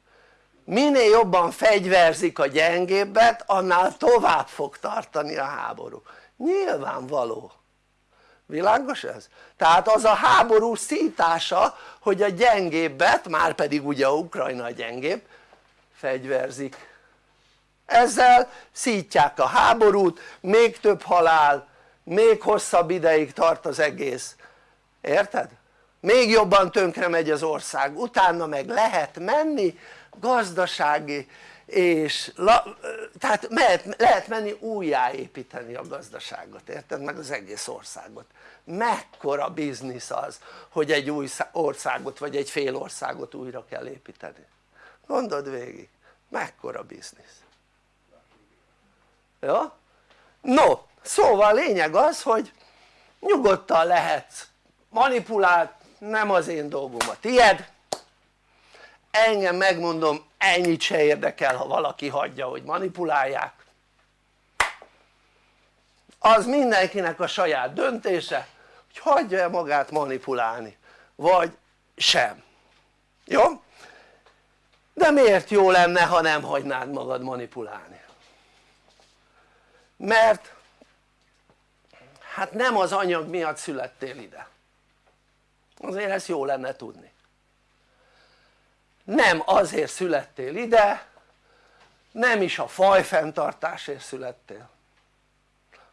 Minél jobban fegyverzik a gyengébbet annál tovább fog tartani a háború. Nyilvánvaló. Világos ez? tehát az a háború szítása hogy a gyengébbet már pedig ugye a Ukrajna a gyengébb fegyverzik ezzel szítják a háborút még több halál még hosszabb ideig tart az egész érted? még jobban tönkre megy az ország utána meg lehet menni gazdasági és tehát mehet, lehet menni újjáépíteni a gazdaságot, érted? meg az egész országot mekkora biznisz az hogy egy új országot vagy egy fél országot újra kell építeni gondold végig. Mekkora biznisz. Jó? no szóval lényeg az hogy nyugodtan lehetsz manipulált nem az én dolgom a tied. Engem megmondom ennyit se érdekel ha valaki hagyja hogy manipulálják. Az mindenkinek a saját döntése hogy hagyja-e magát manipulálni vagy sem. Jó? De miért jó lenne ha nem hagynád magad manipulálni? mert hát nem az anyag miatt születtél ide. Azért ezt jó lenne tudni. Nem azért születtél ide nem is a fajfenntartásért születtél.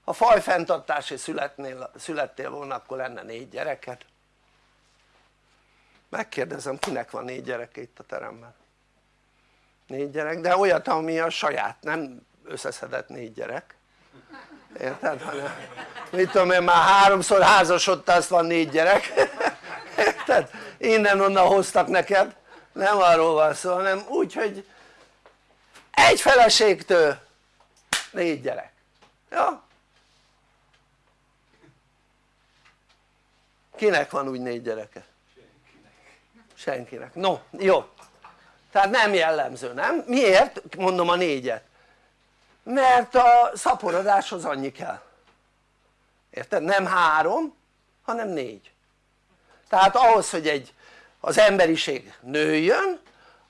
Ha fajfenntartásért születnél, születtél volna akkor lenne négy gyereked. Megkérdezem kinek van négy gyereke itt a teremben négy gyerek de olyat ami a saját nem összeszedett négy gyerek érted? hanem mit tudom én már háromszor házasodtál azt van négy gyerek érted? innen-onnan hoztak neked nem arról van szó hanem úgy hogy egy feleségtől négy gyerek ja? kinek van úgy négy gyereke? senkinek, no jó tehát nem jellemző, nem? miért mondom a négyet? mert a szaporodáshoz annyi kell érted? nem három hanem négy tehát ahhoz hogy egy az emberiség nőjön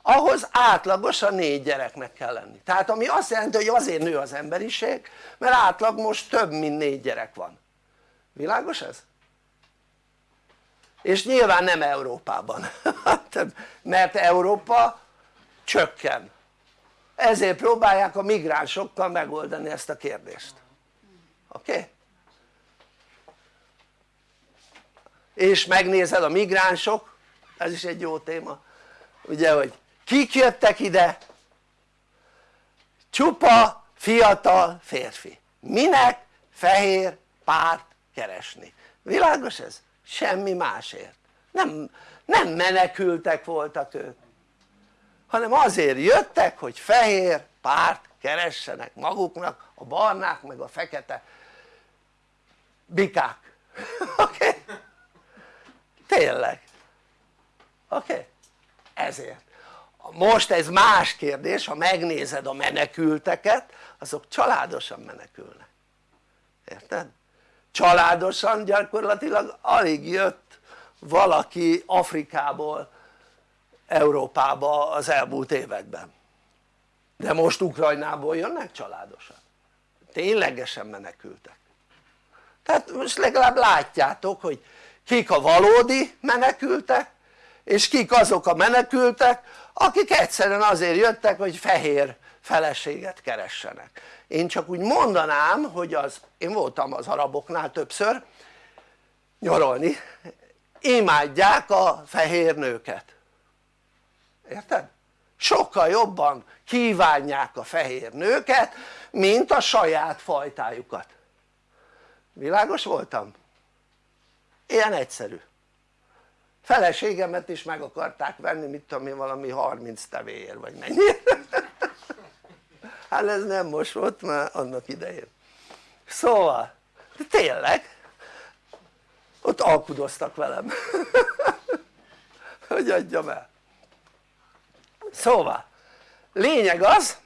ahhoz átlagosan négy gyereknek kell lenni tehát ami azt jelenti hogy azért nő az emberiség mert átlag most több mint négy gyerek van világos ez? és nyilván nem Európában [laughs] mert Európa csökken. Ezért próbálják a migránsokkal megoldani ezt a kérdést. Oké? Okay? és megnézed a migránsok? Ez is egy jó téma. Ugye hogy kik jöttek ide? Csupa fiatal férfi. Minek fehér párt keresni? Világos ez? semmi másért. Nem, nem menekültek voltak ők hanem azért jöttek hogy fehér párt keressenek maguknak a barnák meg a fekete bikák [laughs] oké? Okay? tényleg oké? Okay? ezért most ez más kérdés ha megnézed a menekülteket azok családosan menekülnek érted? családosan gyakorlatilag alig jött valaki Afrikából Európába az elmúlt években. De most Ukrajnából jönnek családosan ténylegesen menekültek. Tehát most legalább látjátok hogy kik a valódi menekültek és kik azok a menekültek akik egyszerűen azért jöttek hogy fehér feleséget keressenek. Én csak úgy mondanám hogy az én voltam az araboknál többször nyaralni imádják a fehér nőket érted? sokkal jobban kívánják a fehér nőket mint a saját fajtájukat. Világos voltam? ilyen egyszerű. Feleségemet is meg akarták venni mit tudom én valami 30 tevéért vagy mennyi. Hát ez nem most volt már annak idején. Szóval de tényleg ott alkudoztak velem. Hogy adjam el szóval lényeg az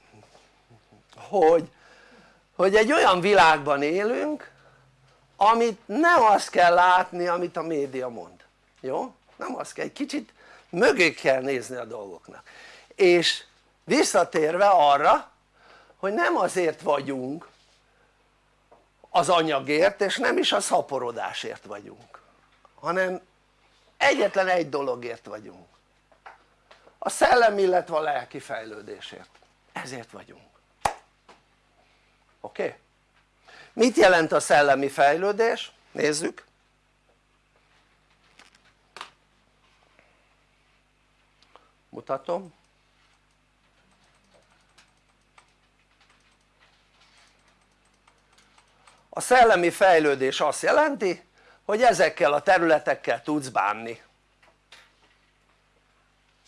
hogy, hogy egy olyan világban élünk amit nem azt kell látni amit a média mond, jó? nem azt kell, egy kicsit mögé kell nézni a dolgoknak. És visszatérve arra hogy nem azért vagyunk az anyagért és nem is a szaporodásért vagyunk hanem egyetlen egy dologért vagyunk a szellem illetve a lelki fejlődésért ezért vagyunk oké? Okay? mit jelent a szellemi fejlődés? nézzük mutatom a szellemi fejlődés azt jelenti hogy ezekkel a területekkel tudsz bánni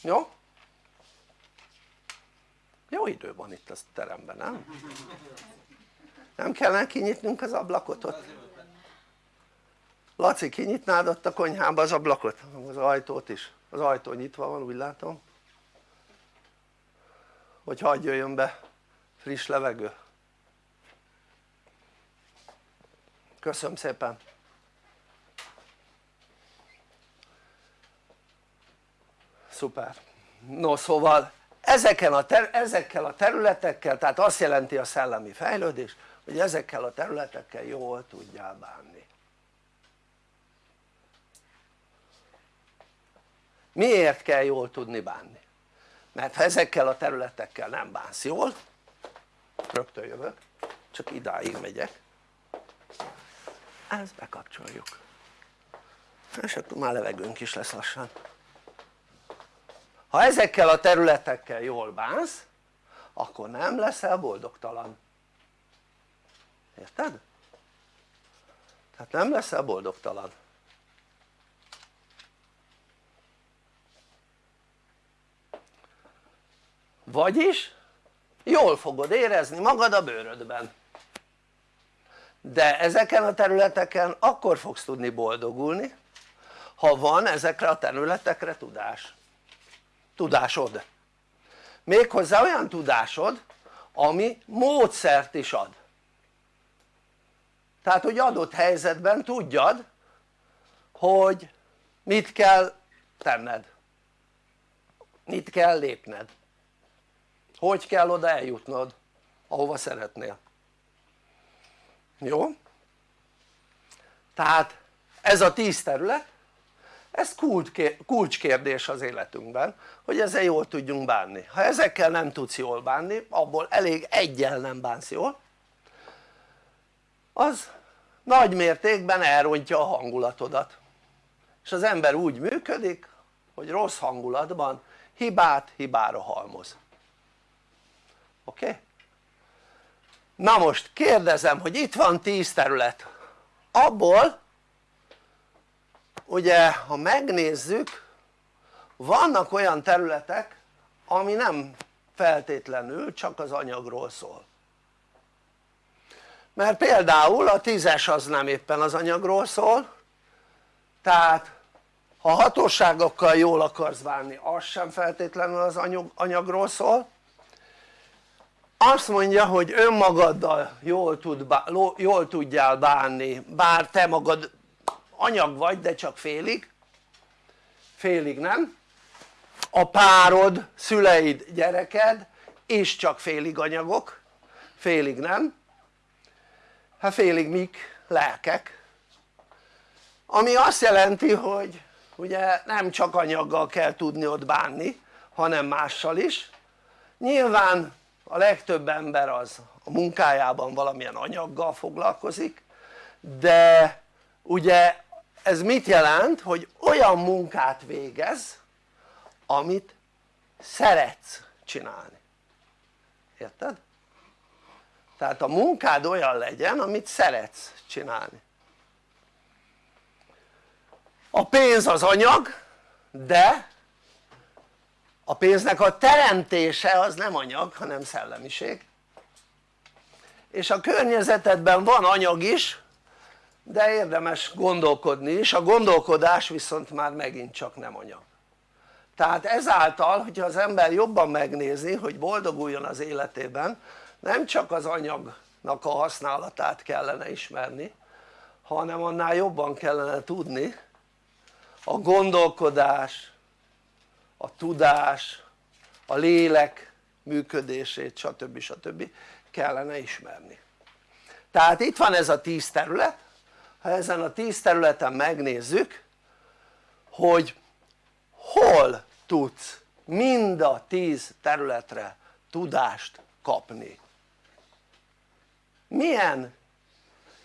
jó? Jó idő van itt a teremben nem? nem kellene kinyitnunk az ablakot ott? Laci kinyitnád ott a konyhába az ablakot? az ajtót is, az ajtó nyitva van úgy látom hogy hagyj jöjjön be friss levegő köszönöm szépen szuper no szóval ezeken a ezekkel a területekkel tehát azt jelenti a szellemi fejlődés hogy ezekkel a területekkel jól tudjál bánni. Miért kell jól tudni bánni? mert ha ezekkel a területekkel nem bánsz jól rögtön jövök csak idáig megyek ezt bekapcsoljuk. És akkor már levegőnk is lesz lassan ha ezekkel a területekkel jól bánsz akkor nem leszel boldogtalan. Érted? tehát nem leszel boldogtalan. Vagyis jól fogod érezni magad a bőrödben. De ezeken a területeken akkor fogsz tudni boldogulni ha van ezekre a területekre tudás tudásod. Méghozzá olyan tudásod ami módszert is ad. Tehát hogy adott helyzetben tudjad hogy mit kell tenned. Mit kell lépned. Hogy kell oda eljutnod ahova szeretnél. Jó? tehát ez a tíz terület ez kulcskérdés az életünkben hogy ezzel jól tudjunk bánni. Ha ezekkel nem tudsz jól bánni abból elég egyel nem bánsz jól az nagy mértékben elrontja a hangulatodat. És az ember úgy működik hogy rossz hangulatban hibát hibára halmoz. Oké? Na most kérdezem hogy itt van 10 terület. Abból ugye ha megnézzük vannak olyan területek ami nem feltétlenül csak az anyagról szól. Mert például a tízes az nem éppen az anyagról szól tehát ha hatóságokkal jól akarsz bánni az sem feltétlenül az anyagról szól. Azt mondja hogy önmagaddal jól, tud, jól tudjál bánni bár te magad anyag vagy de csak félig. Félig nem? A párod, szüleid, gyereked és csak félig anyagok. Félig nem? Hát félig mik? lelkek. Ami azt jelenti hogy ugye nem csak anyaggal kell tudni ott bánni hanem mással is. Nyilván a legtöbb ember az a munkájában valamilyen anyaggal foglalkozik de ugye ez mit jelent? hogy olyan munkát végez amit szeretsz csinálni érted? tehát a munkád olyan legyen amit szeretsz csinálni a pénz az anyag de a pénznek a teremtése az nem anyag hanem szellemiség és a környezetedben van anyag is de érdemes gondolkodni is, a gondolkodás viszont már megint csak nem anyag tehát ezáltal hogyha az ember jobban megnézi hogy boldoguljon az életében nem csak az anyagnak a használatát kellene ismerni hanem annál jobban kellene tudni a gondolkodás, a tudás, a lélek működését stb. stb. kellene ismerni tehát itt van ez a tíz terület ha ezen a tíz területen megnézzük hogy hol tudsz mind a tíz területre tudást kapni. Milyen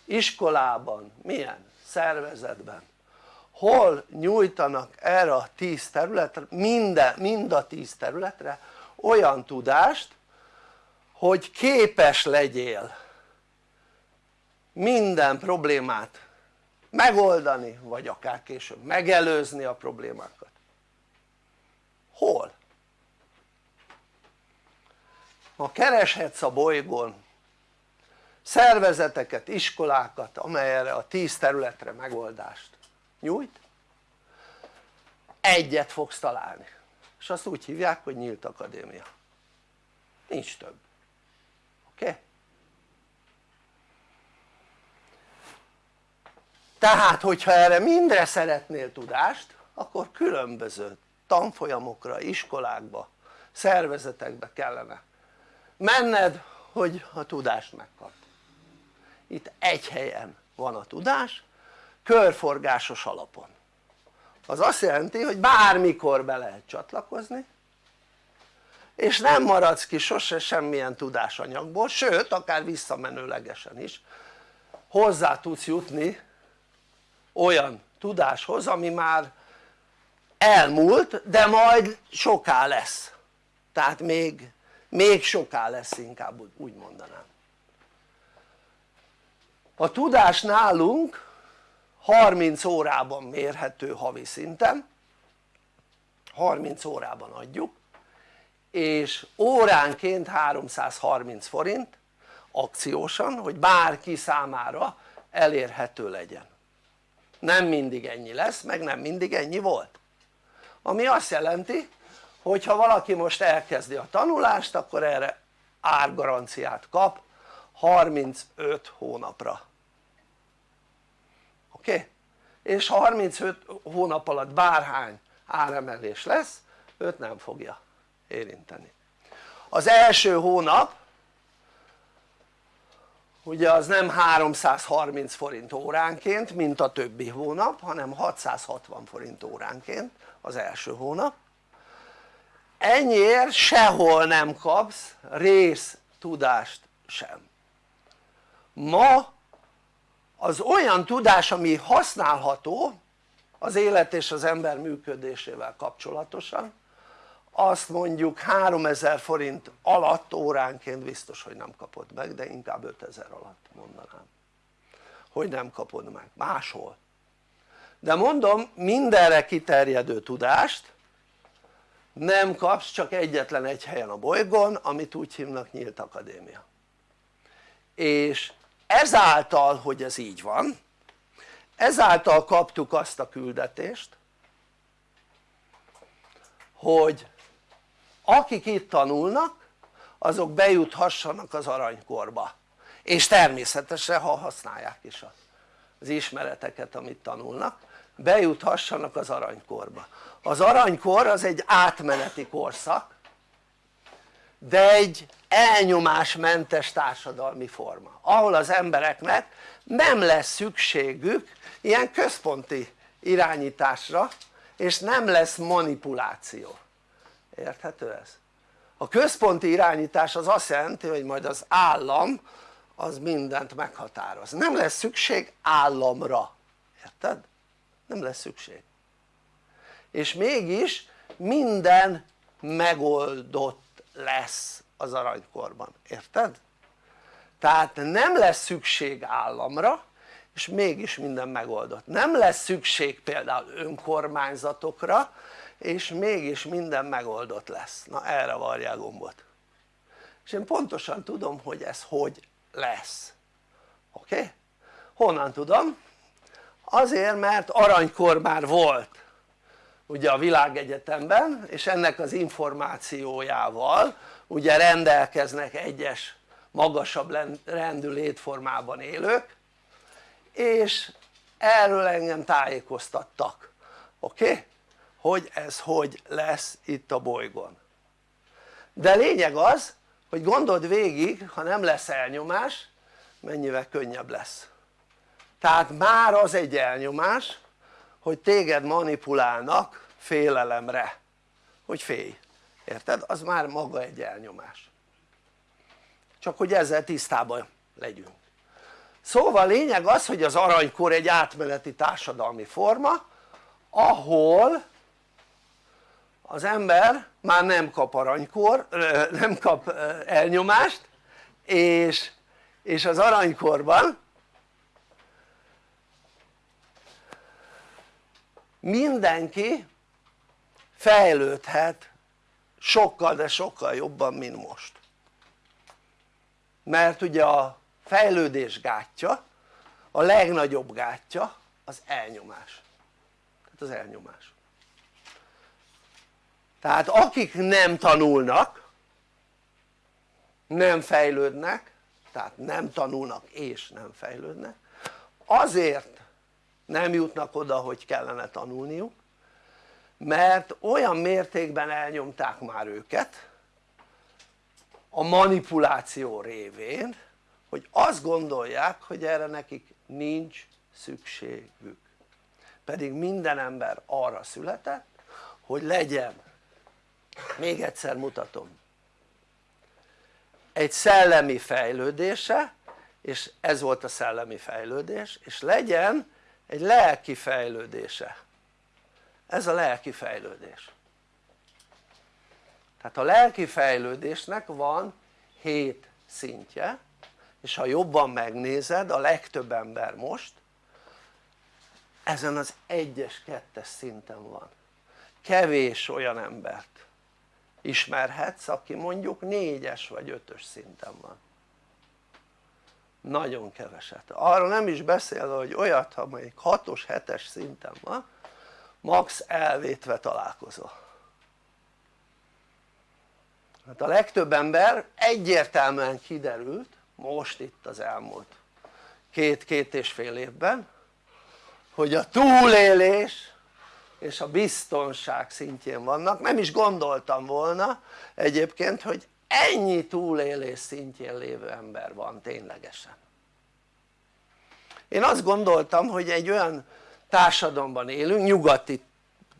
iskolában, milyen szervezetben hol nyújtanak erre a tíz területre, minden, mind a tíz területre olyan tudást hogy képes legyél minden problémát megoldani vagy akár később megelőzni a problémákat. Hol? ha kereshetsz a bolygón szervezeteket, iskolákat amely erre a tíz területre megoldást nyújt egyet fogsz találni. És azt úgy hívják hogy nyílt akadémia. Nincs több oké? Okay? Tehát hogyha erre mindre szeretnél tudást akkor különböző tanfolyamokra, iskolákba, szervezetekbe kellene menned hogy a tudást megkapd. Itt egy helyen van a tudás körforgásos alapon. Az azt jelenti hogy bármikor be lehet csatlakozni és nem maradsz ki sose semmilyen tudásanyagból, sőt akár visszamenőlegesen is hozzá tudsz jutni olyan tudáshoz ami már elmúlt de majd soká lesz. Tehát még, még soká lesz inkább úgy mondanám. A tudás nálunk 30 órában mérhető havi szinten. 30 órában adjuk. És óránként 330 forint akciósan hogy bárki számára elérhető legyen nem mindig ennyi lesz meg nem mindig ennyi volt ami azt jelenti hogyha valaki most elkezdi a tanulást akkor erre árgaranciát kap 35 hónapra oké? Okay? és 35 hónap alatt bárhány áremelés lesz őt nem fogja érinteni az első hónap ugye az nem 330 forint óránként mint a többi hónap hanem 660 forint óránként az első hónap. Ennyiért sehol nem kapsz rész tudást sem. Ma az olyan tudás ami használható az élet és az ember működésével kapcsolatosan azt mondjuk 3000 forint alatt óránként biztos hogy nem kapod meg de inkább 5000 alatt mondanám hogy nem kapod meg. Máshol. De mondom mindenre kiterjedő tudást nem kapsz csak egyetlen egy helyen a bolygón amit úgy hívnak nyílt akadémia. És ezáltal hogy ez így van ezáltal kaptuk azt a küldetést hogy akik itt tanulnak azok bejuthassanak az aranykorba. És természetesen ha használják is az ismereteket amit tanulnak bejuthassanak az aranykorba. Az aranykor az egy átmeneti korszak de egy elnyomásmentes társadalmi forma ahol az embereknek nem lesz szükségük ilyen központi irányításra és nem lesz manipuláció érthető ez? a központi irányítás az azt jelenti hogy majd az állam az mindent meghatároz nem lesz szükség államra érted? nem lesz szükség és mégis minden megoldott lesz az aranykorban, érted? tehát nem lesz szükség államra és mégis minden megoldott nem lesz szükség például önkormányzatokra és mégis minden megoldott lesz, na erre varják gombot és én pontosan tudom hogy ez hogy lesz oké? Okay? honnan tudom? azért mert aranykor már volt ugye a világegyetemben és ennek az információjával ugye rendelkeznek egyes magasabb rendű létformában élők és erről engem tájékoztattak oké? Okay? Hogy ez hogy lesz itt a bolygón. De lényeg az hogy gondold végig ha nem lesz elnyomás mennyivel könnyebb lesz. Tehát már az egy elnyomás hogy téged manipulálnak félelemre. Hogy félj, érted? az már maga egy elnyomás. Csak hogy ezzel tisztában legyünk. Szóval lényeg az hogy az aranykor egy átmeneti társadalmi forma ahol az ember már nem kap aranykor, nem kap elnyomást és, és az aranykorban mindenki fejlődhet sokkal de sokkal jobban mint most. Mert ugye a fejlődés gátja a legnagyobb gátja az elnyomás. Tehát az elnyomás tehát akik nem tanulnak nem fejlődnek tehát nem tanulnak és nem fejlődnek azért nem jutnak oda hogy kellene tanulniuk mert olyan mértékben elnyomták már őket a manipuláció révén hogy azt gondolják hogy erre nekik nincs szükségük. Pedig minden ember arra született hogy legyen még egyszer mutatom. Egy szellemi fejlődése és ez volt a szellemi fejlődés és legyen egy lelki fejlődése. Ez a lelki fejlődés. Tehát a lelki fejlődésnek van hét szintje és ha jobban megnézed a legtöbb ember most ezen az egyes, kettes szinten van. Kevés olyan embert ismerhetsz aki mondjuk négyes vagy ötös szinten van. Nagyon keveset, arra nem is beszélve hogy olyat ha mondjuk 6-os, 7-es szinten van max elvétve találkozol hát a legtöbb ember egyértelműen kiderült most itt az elmúlt két-két és fél évben hogy a túlélés és a biztonság szintjén vannak, nem is gondoltam volna egyébként hogy ennyi túlélés szintjén lévő ember van ténylegesen. Én azt gondoltam hogy egy olyan társadalomban élünk, nyugati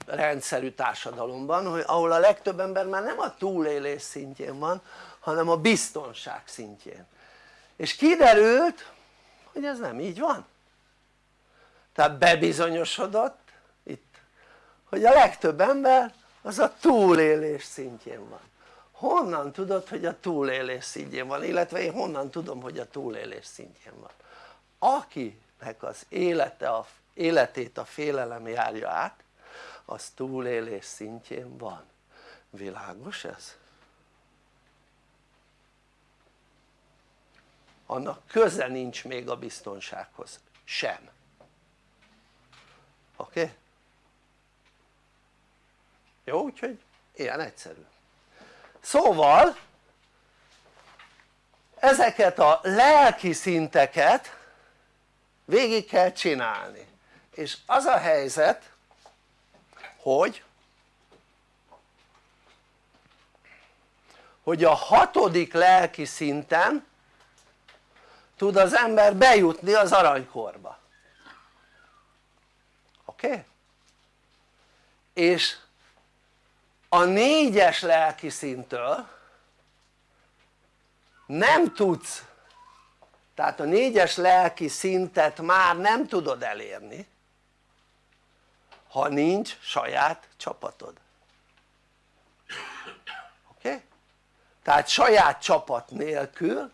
rendszerű társadalomban, hogy ahol a legtöbb ember már nem a túlélés szintjén van hanem a biztonság szintjén. És kiderült hogy ez nem így van. Tehát bebizonyosodott hogy a legtöbb ember az a túlélés szintjén van honnan tudod hogy a túlélés szintjén van illetve én honnan tudom hogy a túlélés szintjén van akinek az élete a, életét a félelem járja át az túlélés szintjén van világos ez? annak köze nincs még a biztonsághoz sem oké? Okay? Jó úgyhogy ilyen egyszerű szóval ezeket a lelki szinteket végig kell csinálni és az a helyzet hogy hogy a hatodik lelki szinten tud az ember bejutni az aranykorba oké? Okay? és a négyes lelki szintől nem tudsz tehát a négyes lelki szintet már nem tudod elérni ha nincs saját csapatod oké? Okay? tehát saját csapat nélkül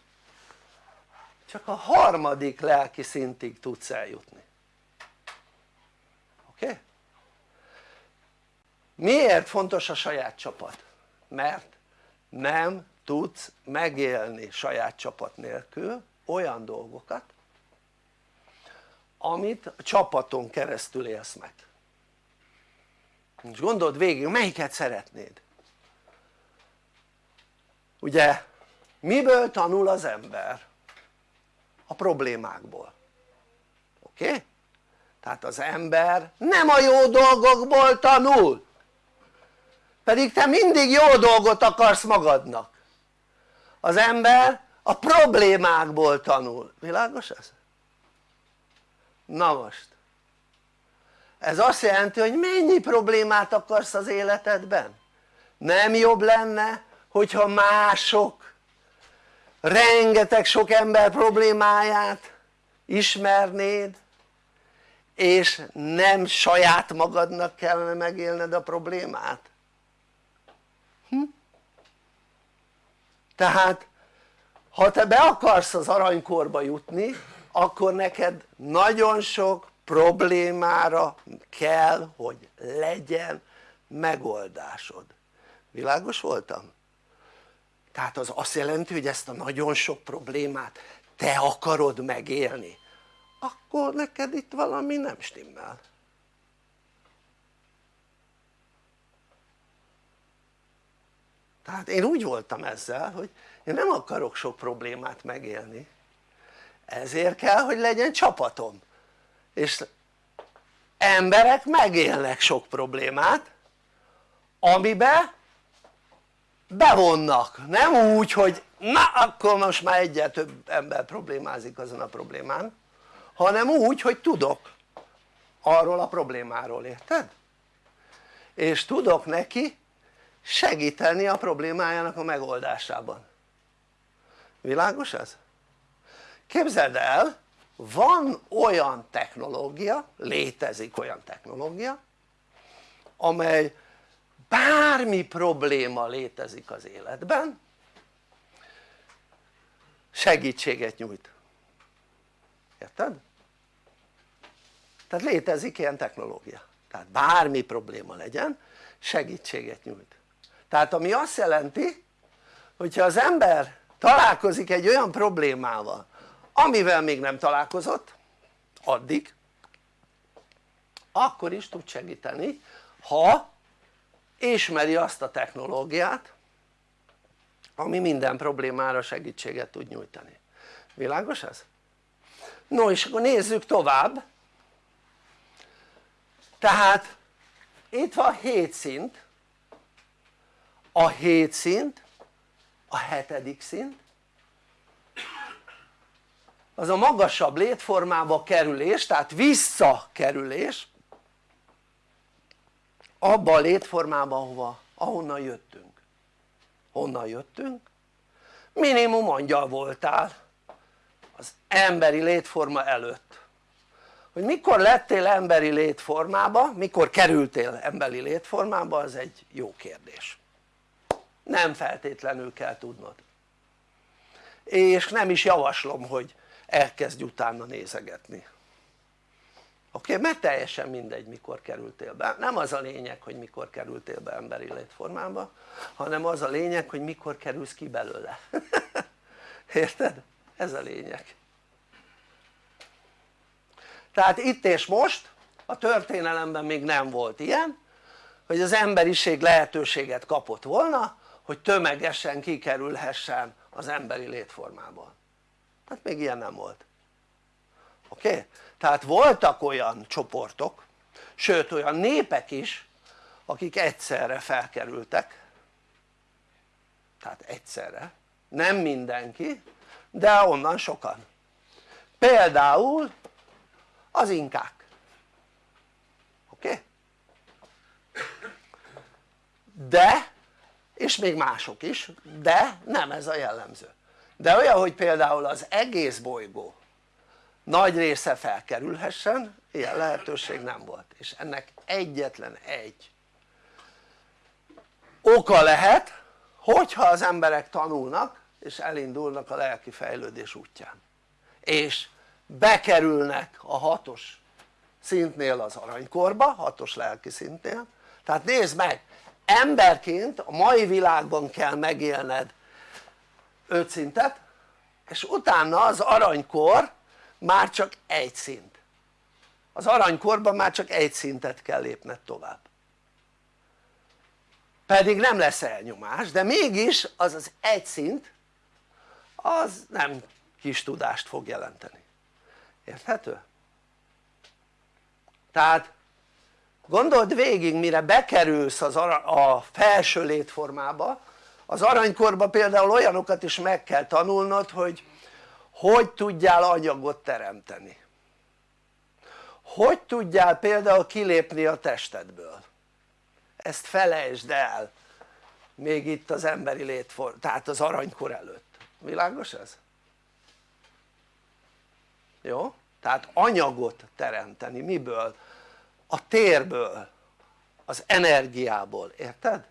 csak a harmadik lelki szintig tudsz eljutni oké? Okay? Miért fontos a saját csapat? mert nem tudsz megélni saját csapat nélkül olyan dolgokat amit a csapaton keresztül élsz meg most gondold végig melyiket szeretnéd ugye miből tanul az ember? a problémákból oké? Okay? tehát az ember nem a jó dolgokból tanul pedig te mindig jó dolgot akarsz magadnak az ember a problémákból tanul, világos ez? na most ez azt jelenti hogy mennyi problémát akarsz az életedben? nem jobb lenne hogyha mások rengeteg sok ember problémáját ismernéd és nem saját magadnak kellene megélned a problémát hm? tehát ha te be akarsz az aranykorba jutni akkor neked nagyon sok problémára kell hogy legyen megoldásod világos voltam? tehát az azt jelenti hogy ezt a nagyon sok problémát te akarod megélni akkor neked itt valami nem stimmel tehát én úgy voltam ezzel hogy én nem akarok sok problémát megélni. Ezért kell hogy legyen csapatom. És emberek megélnek sok problémát amiben bevonnak, nem úgy hogy na akkor most már egyel több ember problémázik azon a problémán hanem úgy hogy tudok arról a problémáról, érted? és tudok neki segíteni a problémájának a megoldásában világos ez? képzeld el van olyan technológia, létezik olyan technológia amely bármi probléma létezik az életben segítséget nyújt érted? tehát létezik ilyen technológia tehát bármi probléma legyen segítséget nyújt tehát ami azt jelenti hogyha az ember találkozik egy olyan problémával amivel még nem találkozott addig akkor is tud segíteni ha ismeri azt a technológiát ami minden problémára segítséget tud nyújtani, világos ez? no és akkor nézzük tovább. Tehát itt van 7 szint a 7 szint a hetedik szint. Az a magasabb létformába kerülés tehát visszakerülés abba a létformába ahova, ahonnan jöttünk. Honnan jöttünk? minimum angyal voltál az emberi létforma előtt. Hogy mikor lettél emberi létformába, mikor kerültél emberi létformába az egy jó kérdés nem feltétlenül kell tudnod és nem is javaslom hogy elkezdj utána nézegetni oké? Okay? mert teljesen mindegy mikor kerültél be, nem az a lényeg hogy mikor kerültél be emberi létformába hanem az a lényeg hogy mikor kerülsz ki belőle [laughs] érted? ez a lényeg tehát itt és most a történelemben még nem volt ilyen hogy az emberiség lehetőséget kapott volna hogy tömegesen kikerülhessen az emberi létformából hát még ilyen nem volt oké? Okay? tehát voltak olyan csoportok sőt olyan népek is akik egyszerre felkerültek tehát egyszerre nem mindenki de onnan sokan például az inkák oké? Okay? de és még mások is de nem ez a jellemző. De olyan hogy például az egész bolygó nagy része felkerülhessen ilyen lehetőség nem volt. És ennek egyetlen egy oka lehet hogyha az emberek tanulnak és elindulnak a lelki fejlődés útján. És bekerülnek a hatos szintnél az aranykorba, hatos lelki szintnél. Tehát nézd meg emberként a mai világban kell megélned öt szintet és utána az aranykor már csak egy szint. Az aranykorban már csak egy szintet kell lépned tovább. Pedig nem lesz elnyomás de mégis az az egy szint az nem kis tudást fog jelenteni. Érthető? tehát gondold végig mire bekerülsz az a felső létformába az aranykorba például olyanokat is meg kell tanulnod hogy hogy tudjál anyagot teremteni hogy tudjál például kilépni a testedből ezt felejtsd el még itt az emberi létform, tehát az aranykor előtt, világos ez? jó? tehát anyagot teremteni, miből? A térből, az energiából, érted?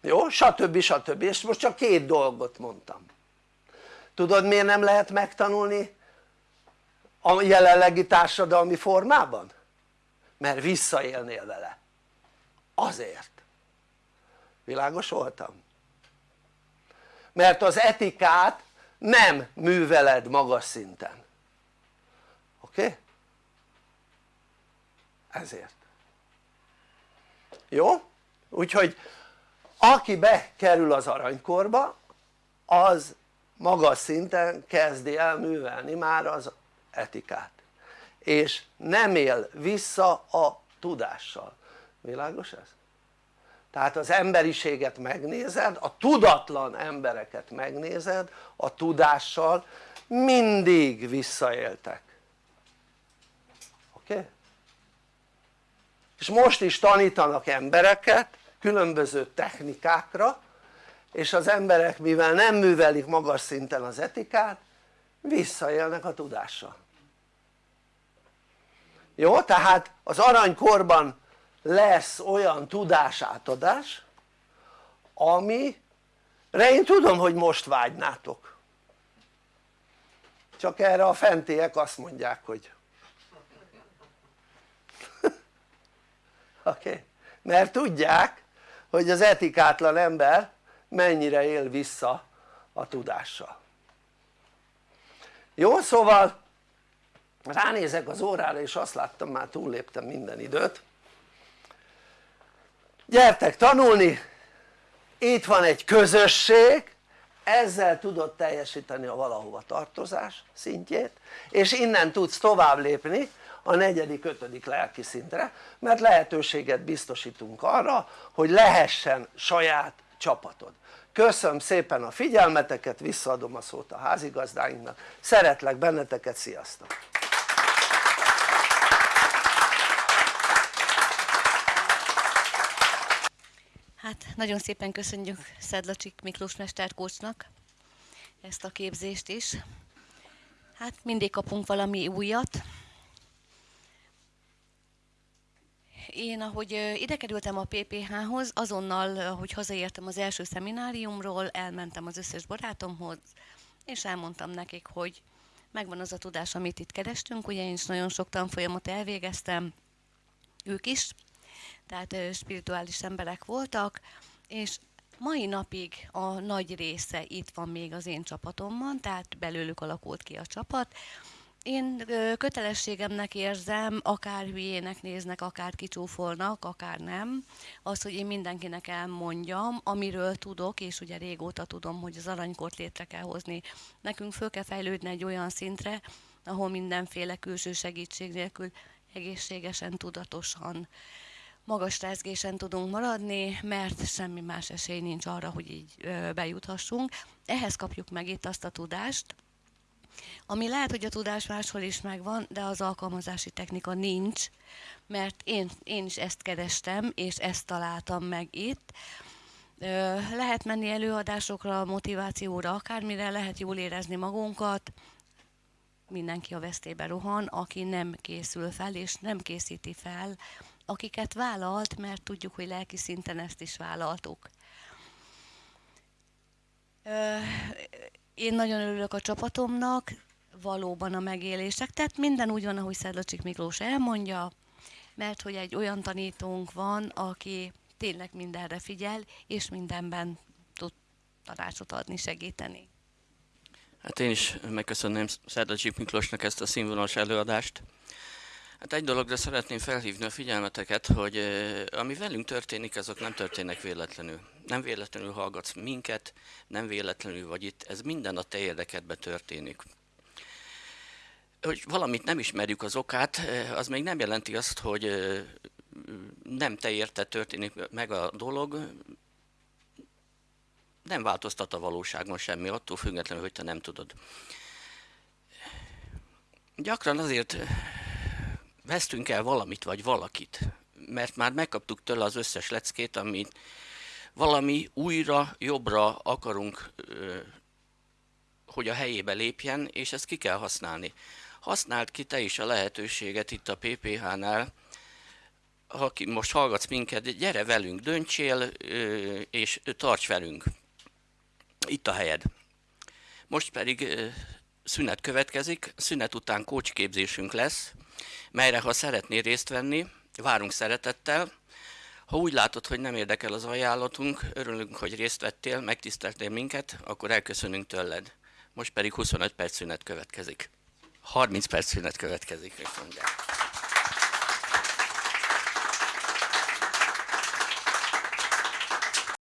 jó? stb. stb. és most csak két dolgot mondtam tudod miért nem lehet megtanulni a jelenlegi társadalmi formában? mert visszaélnél vele azért világos voltam? mert az etikát nem műveled magas szinten oké? Okay? ezért jó? úgyhogy aki bekerül az aranykorba az magas szinten kezdi el művelni már az etikát és nem él vissza a tudással, világos ez? tehát az emberiséget megnézed, a tudatlan embereket megnézed a tudással mindig visszaéltek oké? Okay? És most is tanítanak embereket különböző technikákra és az emberek mivel nem művelik magas szinten az etikát visszaélnek a tudással jó? tehát az aranykorban lesz olyan tudásátadás amire én tudom hogy most vágynátok csak erre a fentiek azt mondják hogy [laughs] Okay. mert tudják hogy az etikátlan ember mennyire él vissza a tudással jó szóval ránézek az órára és azt láttam már túlléptem minden időt gyertek tanulni itt van egy közösség ezzel tudod teljesíteni a valahova tartozás szintjét és innen tudsz tovább lépni a negyedik, ötödik lelki szintre mert lehetőséget biztosítunk arra hogy lehessen saját csapatod köszönöm szépen a figyelmeteket visszaadom a szót a házigazdáinknak szeretlek benneteket sziasztok Hát nagyon szépen köszönjük Szedlacsik Miklós mesterkócsnak ezt a képzést is. Hát mindig kapunk valami újat. Én, ahogy ide kerültem a PPH-hoz, azonnal, hogy hazaértem az első szemináriumról, elmentem az összes barátomhoz, és elmondtam nekik, hogy megvan az a tudás, amit itt kerestünk. Ugye én is nagyon sok tanfolyamot elvégeztem, ők is, tehát spirituális emberek voltak, és mai napig a nagy része itt van még az én csapatomban, tehát belőlük alakult ki a csapat. Én kötelességemnek érzem, akár hülyének néznek, akár kicsúfolnak, akár nem, az, hogy én mindenkinek elmondjam, amiről tudok, és ugye régóta tudom, hogy az aranykort létre kell hozni. Nekünk föl kell fejlődni egy olyan szintre, ahol mindenféle külső segítség nélkül egészségesen, tudatosan magas rezgésen tudunk maradni, mert semmi más esély nincs arra, hogy így bejuthassunk. Ehhez kapjuk meg itt azt a tudást, ami lehet, hogy a tudás máshol is megvan, de az alkalmazási technika nincs, mert én, én is ezt kerestem, és ezt találtam meg itt. Lehet menni előadásokra, motivációra, akármire, lehet jól érezni magunkat, mindenki a vesztébe rohan, aki nem készül fel, és nem készíti fel akiket vállalt, mert tudjuk, hogy lelki szinten ezt is vállaltuk. Én nagyon örülök a csapatomnak, valóban a megélések, tehát minden úgy van, ahogy Szedlacsik Miklós elmondja, mert hogy egy olyan tanítónk van, aki tényleg mindenre figyel, és mindenben tud tanácsot adni, segíteni. Hát én is megköszönném Szedlacsik Miklósnak ezt a színvonalas előadást. Hát egy dologra szeretném felhívni a figyelmeteket, hogy ami velünk történik, azok nem történnek véletlenül. Nem véletlenül hallgatsz minket, nem véletlenül vagy itt, ez minden a te érdekedbe történik. Hogy valamit nem ismerjük az okát, az még nem jelenti azt, hogy nem te érted történik meg a dolog, nem változtat a valóságon semmi, attól függetlenül, hogy te nem tudod. Gyakran azért vesztünk el valamit vagy valakit, mert már megkaptuk tőle az összes leckét, amit valami újra, jobbra akarunk, hogy a helyébe lépjen, és ezt ki kell használni. Használd ki te is a lehetőséget itt a PPH-nál, aki most hallgatsz minket, gyere velünk, döntsél, és tarts velünk. Itt a helyed. Most pedig szünet következik, szünet után kócsképzésünk lesz, melyre ha szeretnél részt venni, várunk szeretettel. Ha úgy látod, hogy nem érdekel az ajánlatunk, örülünk, hogy részt vettél, megtiszteltél minket, akkor elköszönünk tőled. Most pedig 25 perc szünet következik. 30 perc szünet következik, mondják.